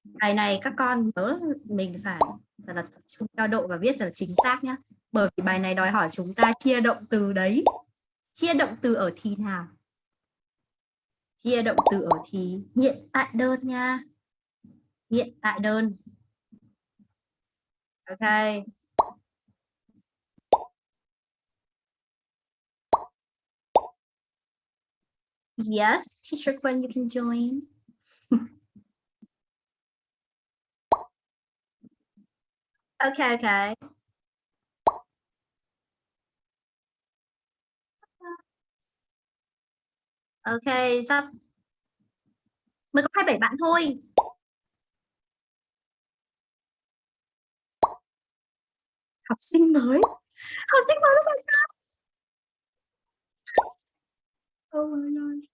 bài này các con nhớ mình phải thật là tập trung cao độ và viết thật là chính xác nhé bởi vì bài này đòi hỏi chúng ta chia động từ đấy. Chia động từ ở thì nào? Chia động từ ở thì hiện tại đơn nha. Hiện tại đơn. Ok. Yes, teacher Gwen, you can join. okay, okay. Ok, sắp. Mới có 27 bạn thôi. Học sinh mới. Học sinh mới là nào? Oh my God.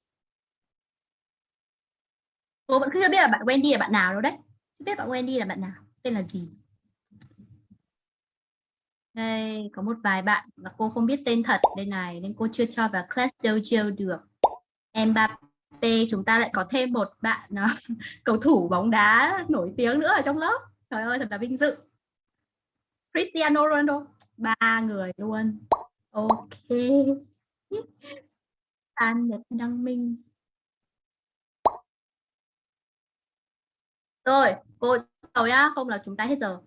Cô vẫn chưa biết là bạn Wendy là bạn nào đâu đấy. Chưa biết bạn Wendy là bạn nào, tên là gì. Đây, có một vài bạn mà cô không biết tên thật đây này nên cô chưa cho vào class dojo được. em Mbappe chúng ta lại có thêm một bạn uh, cầu thủ bóng đá nổi tiếng nữa ở trong lớp. Trời ơi thật là vinh dự. Cristiano Ronaldo, ba người luôn. Ok. An Nhật Đăng Minh. Rồi, cô đầu nhá, không là chúng ta hết giờ.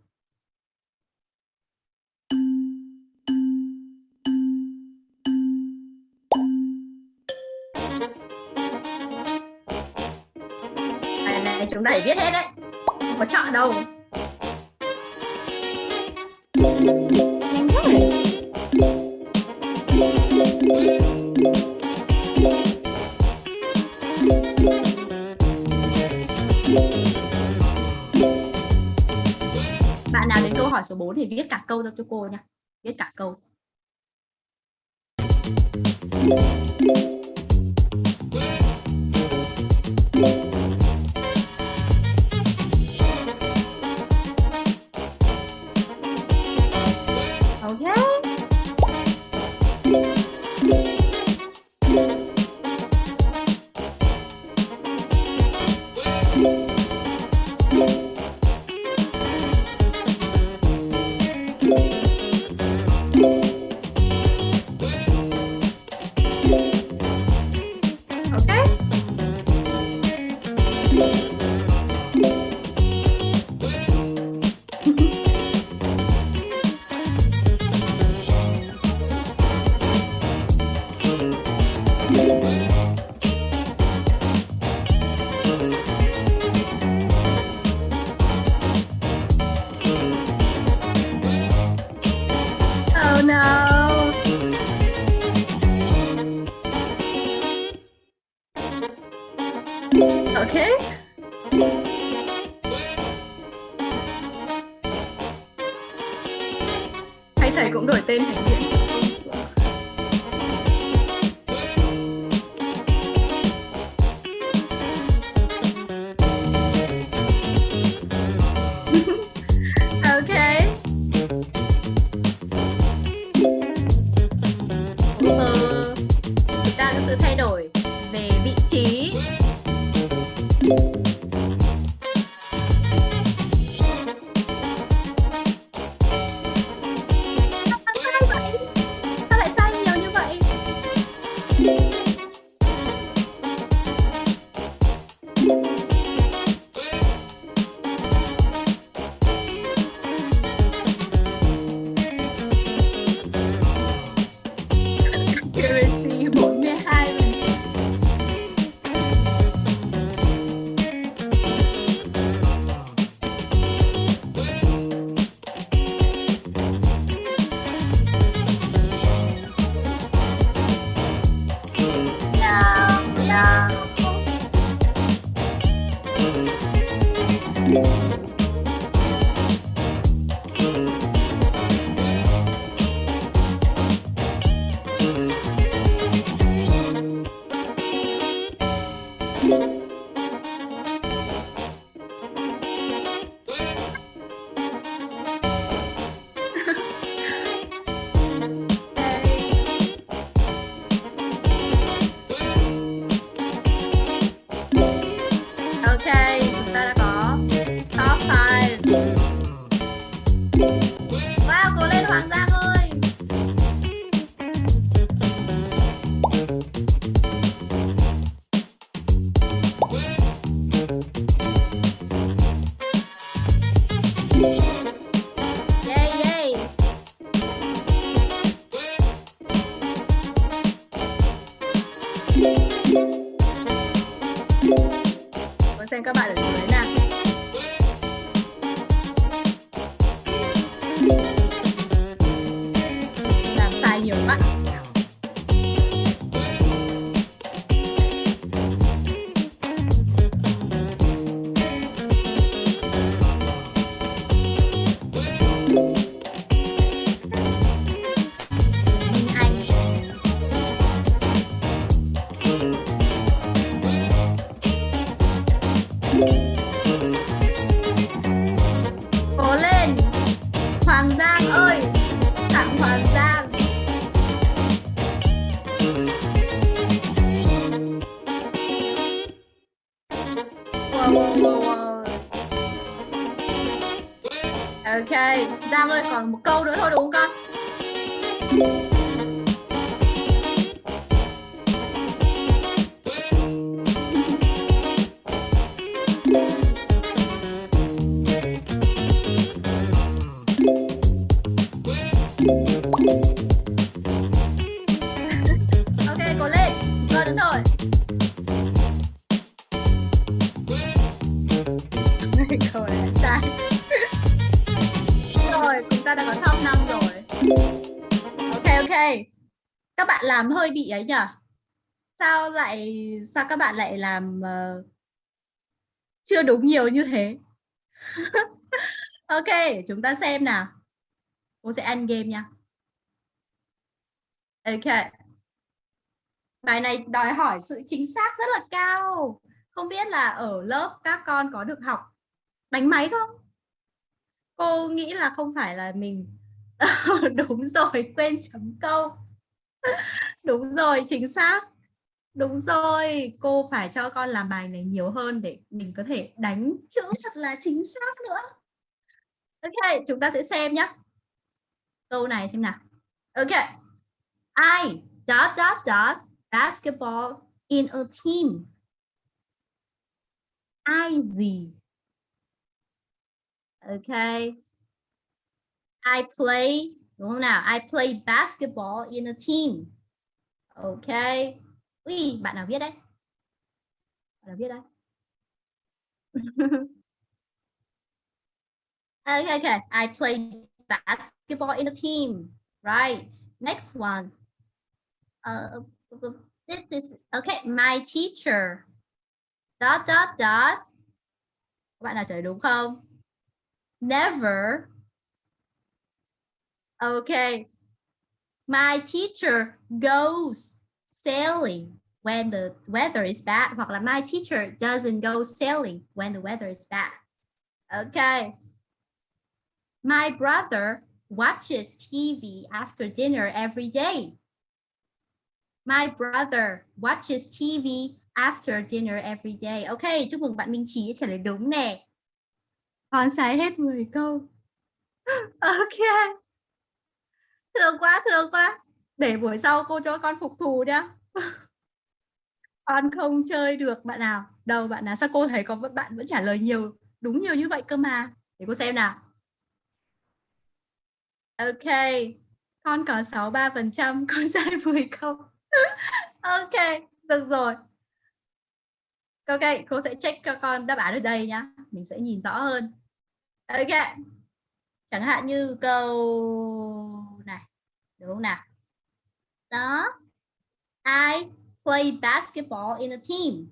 Bài này chúng ta phải viết hết đấy. Không có chọn đâu. Số 4 thì viết cả câu ra cho cô nha. Viết cả câu. Xem các bạn ở làm hơi bị ấy nhỉ Sao lại Sao các bạn lại làm uh, Chưa đúng nhiều như thế Ok chúng ta xem nào Cô sẽ ăn game nha Ok Bài này đòi hỏi sự chính xác rất là cao. Không biết là ở lớp các con có được học đánh máy không? Cô nghĩ là không phải là mình đúng rồi, quên chấm câu. đúng rồi, chính xác. Đúng rồi, cô phải cho con làm bài này nhiều hơn để mình có thể đánh chữ thật là chính xác nữa. Ok, chúng ta sẽ xem nhé. Câu này xem nào. Ok. I dot dot dot basketball in a team. ai gì? ok I play, đúng không nào? I play basketball in a team. Okay. Ui, bạn nào viết đấy? Bạn nào viết đấy? okay, okay. I play basketball in a team. Right. Next one. Uh, this is okay. My teacher. Dot dot dot. Bạn nào trả lời đúng không? Never. Okay. My teacher goes sailing when the weather is bad. Hoặc là my teacher doesn't go sailing when the weather is bad. Okay. My brother watches TV after dinner every day. My brother watches TV after dinner every day. Ok, chúc mừng bạn Minh Trí trả lời đúng nè. Con sai hết 10 câu. Ok. Thương quá, thương quá. Để buổi sau cô cho con phục thù nhá. con không chơi được bạn nào. Đâu bạn nào, sao cô thấy có bạn vẫn trả lời nhiều, đúng nhiều như vậy cơ mà. Để cô xem nào. Ok, con có 63%, con sai 10 không ok, được rồi. Ok, cô sẽ check cho con đáp án ở đây nhá. Mình sẽ nhìn rõ hơn. Ok. Chẳng hạn như câu. Đúng không nào? Đó. I play basketball in a team.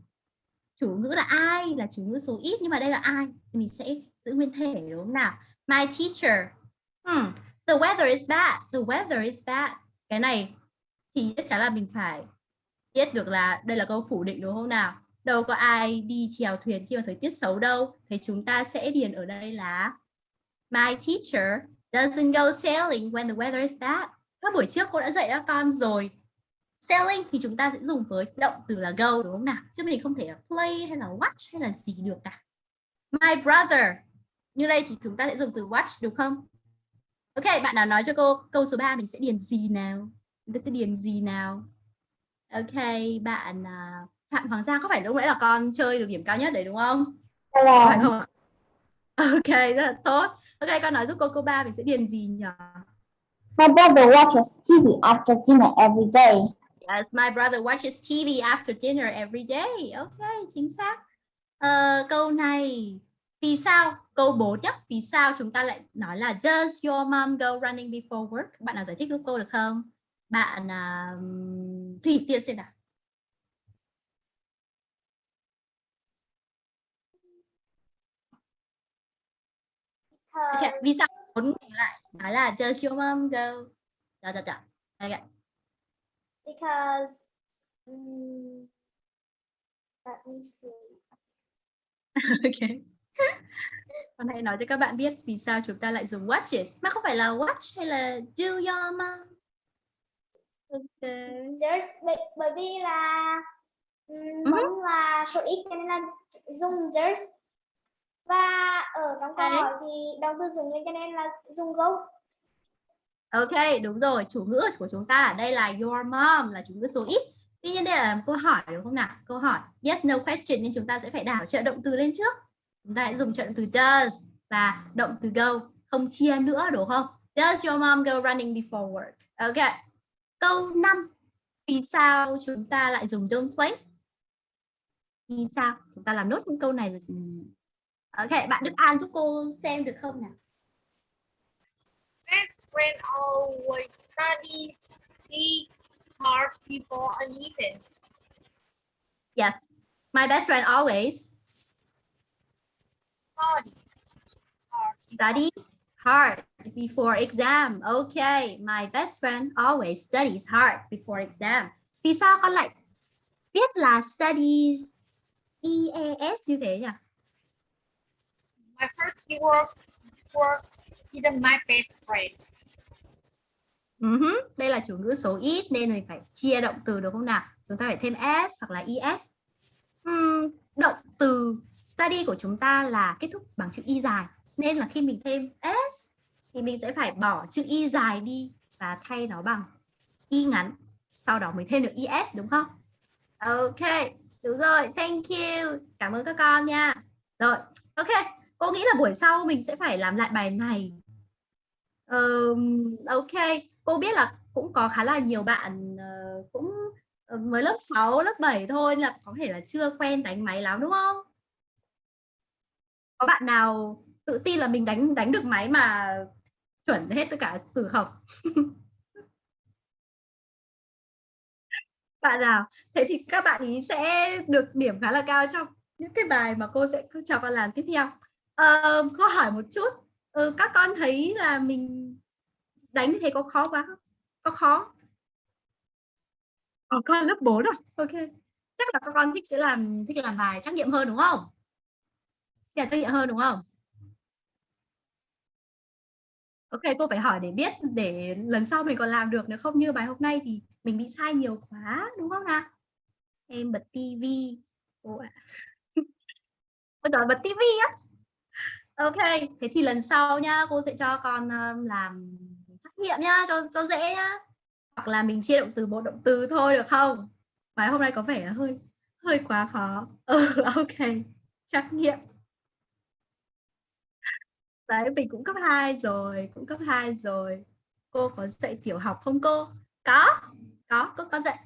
Chủ ngữ là ai là chủ ngữ số ít, nhưng mà đây là ai mình sẽ giữ nguyên thể, đúng không nào? My teacher. Hmm. The weather is bad. The weather is bad. Cái này thì chắc chắn là mình phải biết được là đây là câu phủ định, đúng không nào? Đâu có ai đi chèo thuyền khi mà thời tiết xấu đâu. Thì chúng ta sẽ điền ở đây là My teacher doesn't go sailing when the weather is bad. Các buổi trước cô đã dạy các con rồi. Sailing thì chúng ta sẽ dùng với động từ là go đúng không nào? Chứ mình không thể là play hay là watch hay là gì được cả. My brother. Như đây thì chúng ta sẽ dùng từ watch đúng không? Ok, bạn nào nói cho cô câu số 3 mình sẽ điền gì nào? Chúng ta sẽ điền gì nào? Ok, bạn uh, Phạm Hoàng Giang có phải lúc nãy là con chơi được điểm cao nhất đấy đúng không? Phải không? ạ? Ok, rất là tốt. Ok, con nói giúp cô câu 3 mình sẽ điền gì nhỉ? My brother watches TV after dinner every day. Yes, my brother watches TV after dinner every day. Ok, chính xác. Ờ, câu này vì sao? Câu 4 nhé. Vì sao chúng ta lại nói là Does your mom go running before work? Bạn nào giải thích giúp cô được không? Bạn uh, Thủy Tiên xem nào. Okay. Vì sao muốn ngủ lại nói là Does your mom go? Đó, đó, đó. Okay. Because um, let me see. ok. Con hãy nói cho các bạn biết vì sao chúng ta lại dùng watches mà không phải là watch hay là do your mom. Ok. Just bởi, vì là um, Ừ. mong là số ít nên là dùng just và ở trong câu hỏi thì động từ dùng nên cho nên là dùng go. Ok, đúng rồi. Chủ ngữ của chúng ta ở đây là your mom là chủ ngữ số ít. Tuy nhiên đây là một câu hỏi đúng không nào? Câu hỏi yes no question nên chúng ta sẽ phải đảo trợ động từ lên trước. Chúng ta hãy dùng trợ động từ does và động từ go không chia nữa đúng không? Does your mom go running before work? Ok. Câu 5. Vì sao chúng ta lại dùng don't play? Vì sao? Chúng ta làm nốt những câu này rồi. Ok, bạn Đức An giúp cô xem được không nào? Best friend always studies hard before a meeting. Yes. My best friend always Study hard study hard before exam. Okay, my best friend always studies hard before exam. Vì sao con lại viết là studies EAS như thế nhỉ? My first keyword for isn't my best friend. Uh-huh. Đây là chủ ngữ số ít nên mình phải chia động từ đúng không nào? Chúng ta phải thêm s hoặc là es. Uhm, động từ study của chúng ta là kết thúc bằng chữ y dài nên là khi mình thêm s thì mình sẽ phải bỏ chữ y dài đi và thay nó bằng y ngắn. Sau đó mới thêm được es đúng không? Ok, đúng rồi. Thank you. Cảm ơn các con nha. Rồi, ok. Cô nghĩ là buổi sau mình sẽ phải làm lại bài này. Ờm, ok, cô biết là cũng có khá là nhiều bạn uh, cũng ờ, mới lớp 6, lớp 7 thôi là có thể là chưa quen đánh máy lắm đúng không? Có bạn nào tự tin là mình đánh đánh được máy mà chuẩn hết tất cả từ không? bạn nào? Thế thì các bạn ý sẽ được điểm khá là cao trong những cái bài mà cô sẽ cho con làm tiếp theo. Ờ, cô hỏi một chút, ừ, các con thấy là mình đánh thế có khó quá không? Có khó? Ờ, con lớp 4 rồi. Ok. Chắc là các con thích sẽ làm thích làm bài trắc nghiệm hơn đúng không? Thích làm trắc nghiệm hơn đúng không? Ok, cô phải hỏi để biết để lần sau mình còn làm được nếu không như bài hôm nay thì mình bị sai nhiều quá đúng không nào? Em bật tivi. Cô ạ. Nói bật tivi á. Ok, thế thì lần sau nhá, cô sẽ cho con um, làm trắc nghiệm nhá, cho cho dễ nhá. Hoặc là mình chia động từ bộ động từ thôi được không? Bài hôm nay có vẻ là hơi hơi quá khó. Ừ, ok. Trắc nghiệm. Đấy, mình cũng cấp 2 rồi, cũng cấp 2 rồi. Cô có dạy tiểu học không cô? Có, có, cô có dạy.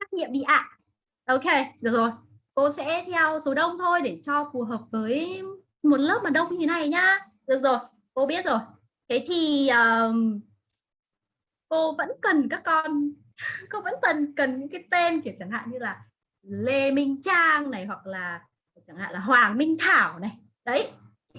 Trắc nghiệm đi ạ. Ok, được rồi. Cô sẽ theo số đông thôi để cho phù hợp với một lớp mà đông như thế này nhá. Được rồi, cô biết rồi. Thế thì um, cô vẫn cần các con, cô vẫn cần cần những cái tên kiểu chẳng hạn như là Lê Minh Trang này hoặc là chẳng hạn là Hoàng Minh Thảo này. Đấy,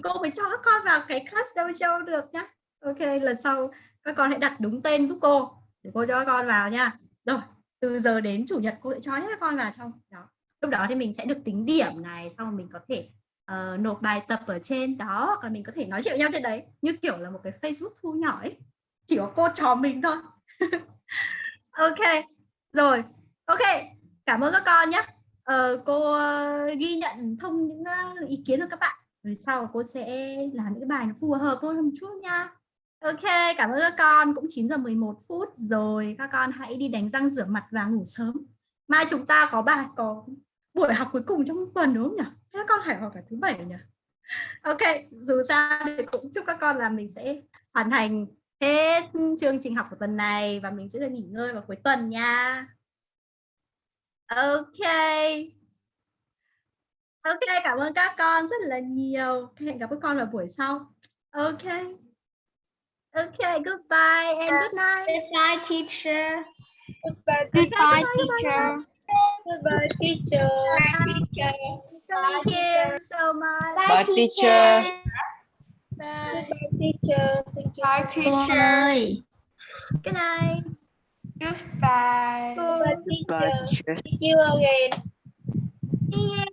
cô mới cho các con vào cái class dojo được nhá. Ok, lần sau các con hãy đặt đúng tên giúp cô để cô cho các con vào nha. Rồi, từ giờ đến chủ nhật cô sẽ cho hết các con vào trong đó. Lúc đó thì mình sẽ được tính điểm này, xong mình có thể uh, nộp bài tập ở trên đó hoặc là mình có thể nói chuyện với nhau trên đấy như kiểu là một cái Facebook thu nhỏ ấy chỉ có cô trò mình thôi ok rồi ok cảm ơn các con nhé uh, cô uh, ghi nhận thông những uh, ý kiến của các bạn rồi sau cô sẽ làm những bài nó phù hợp hơn một chút nha Ok, cảm ơn các con. Cũng 9 giờ 11 phút rồi. Các con hãy đi đánh răng rửa mặt và ngủ sớm. Mai chúng ta có bài có buổi học cuối cùng trong tuần đúng không nhỉ? Thế các con phải học cả thứ bảy nhỉ? Ok, dù sao thì cũng chúc các con là mình sẽ hoàn thành hết chương trình học của tuần này và mình sẽ được nghỉ ngơi vào cuối tuần nha. Ok. Ok, cảm ơn các con rất là nhiều. Hẹn gặp các con vào buổi sau. Ok. Ok, goodbye and good night. Goodbye, teacher. Goodbye, Goodbye, teacher. Goodbye, teacher. teacher. Thank you so much. Bye teacher. Bye, teacher. Thank you. Bye, teacher. ơi, Good night. Goodbye. Goodbye, teacher. See you again.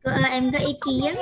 cô ơi em có ý kiến.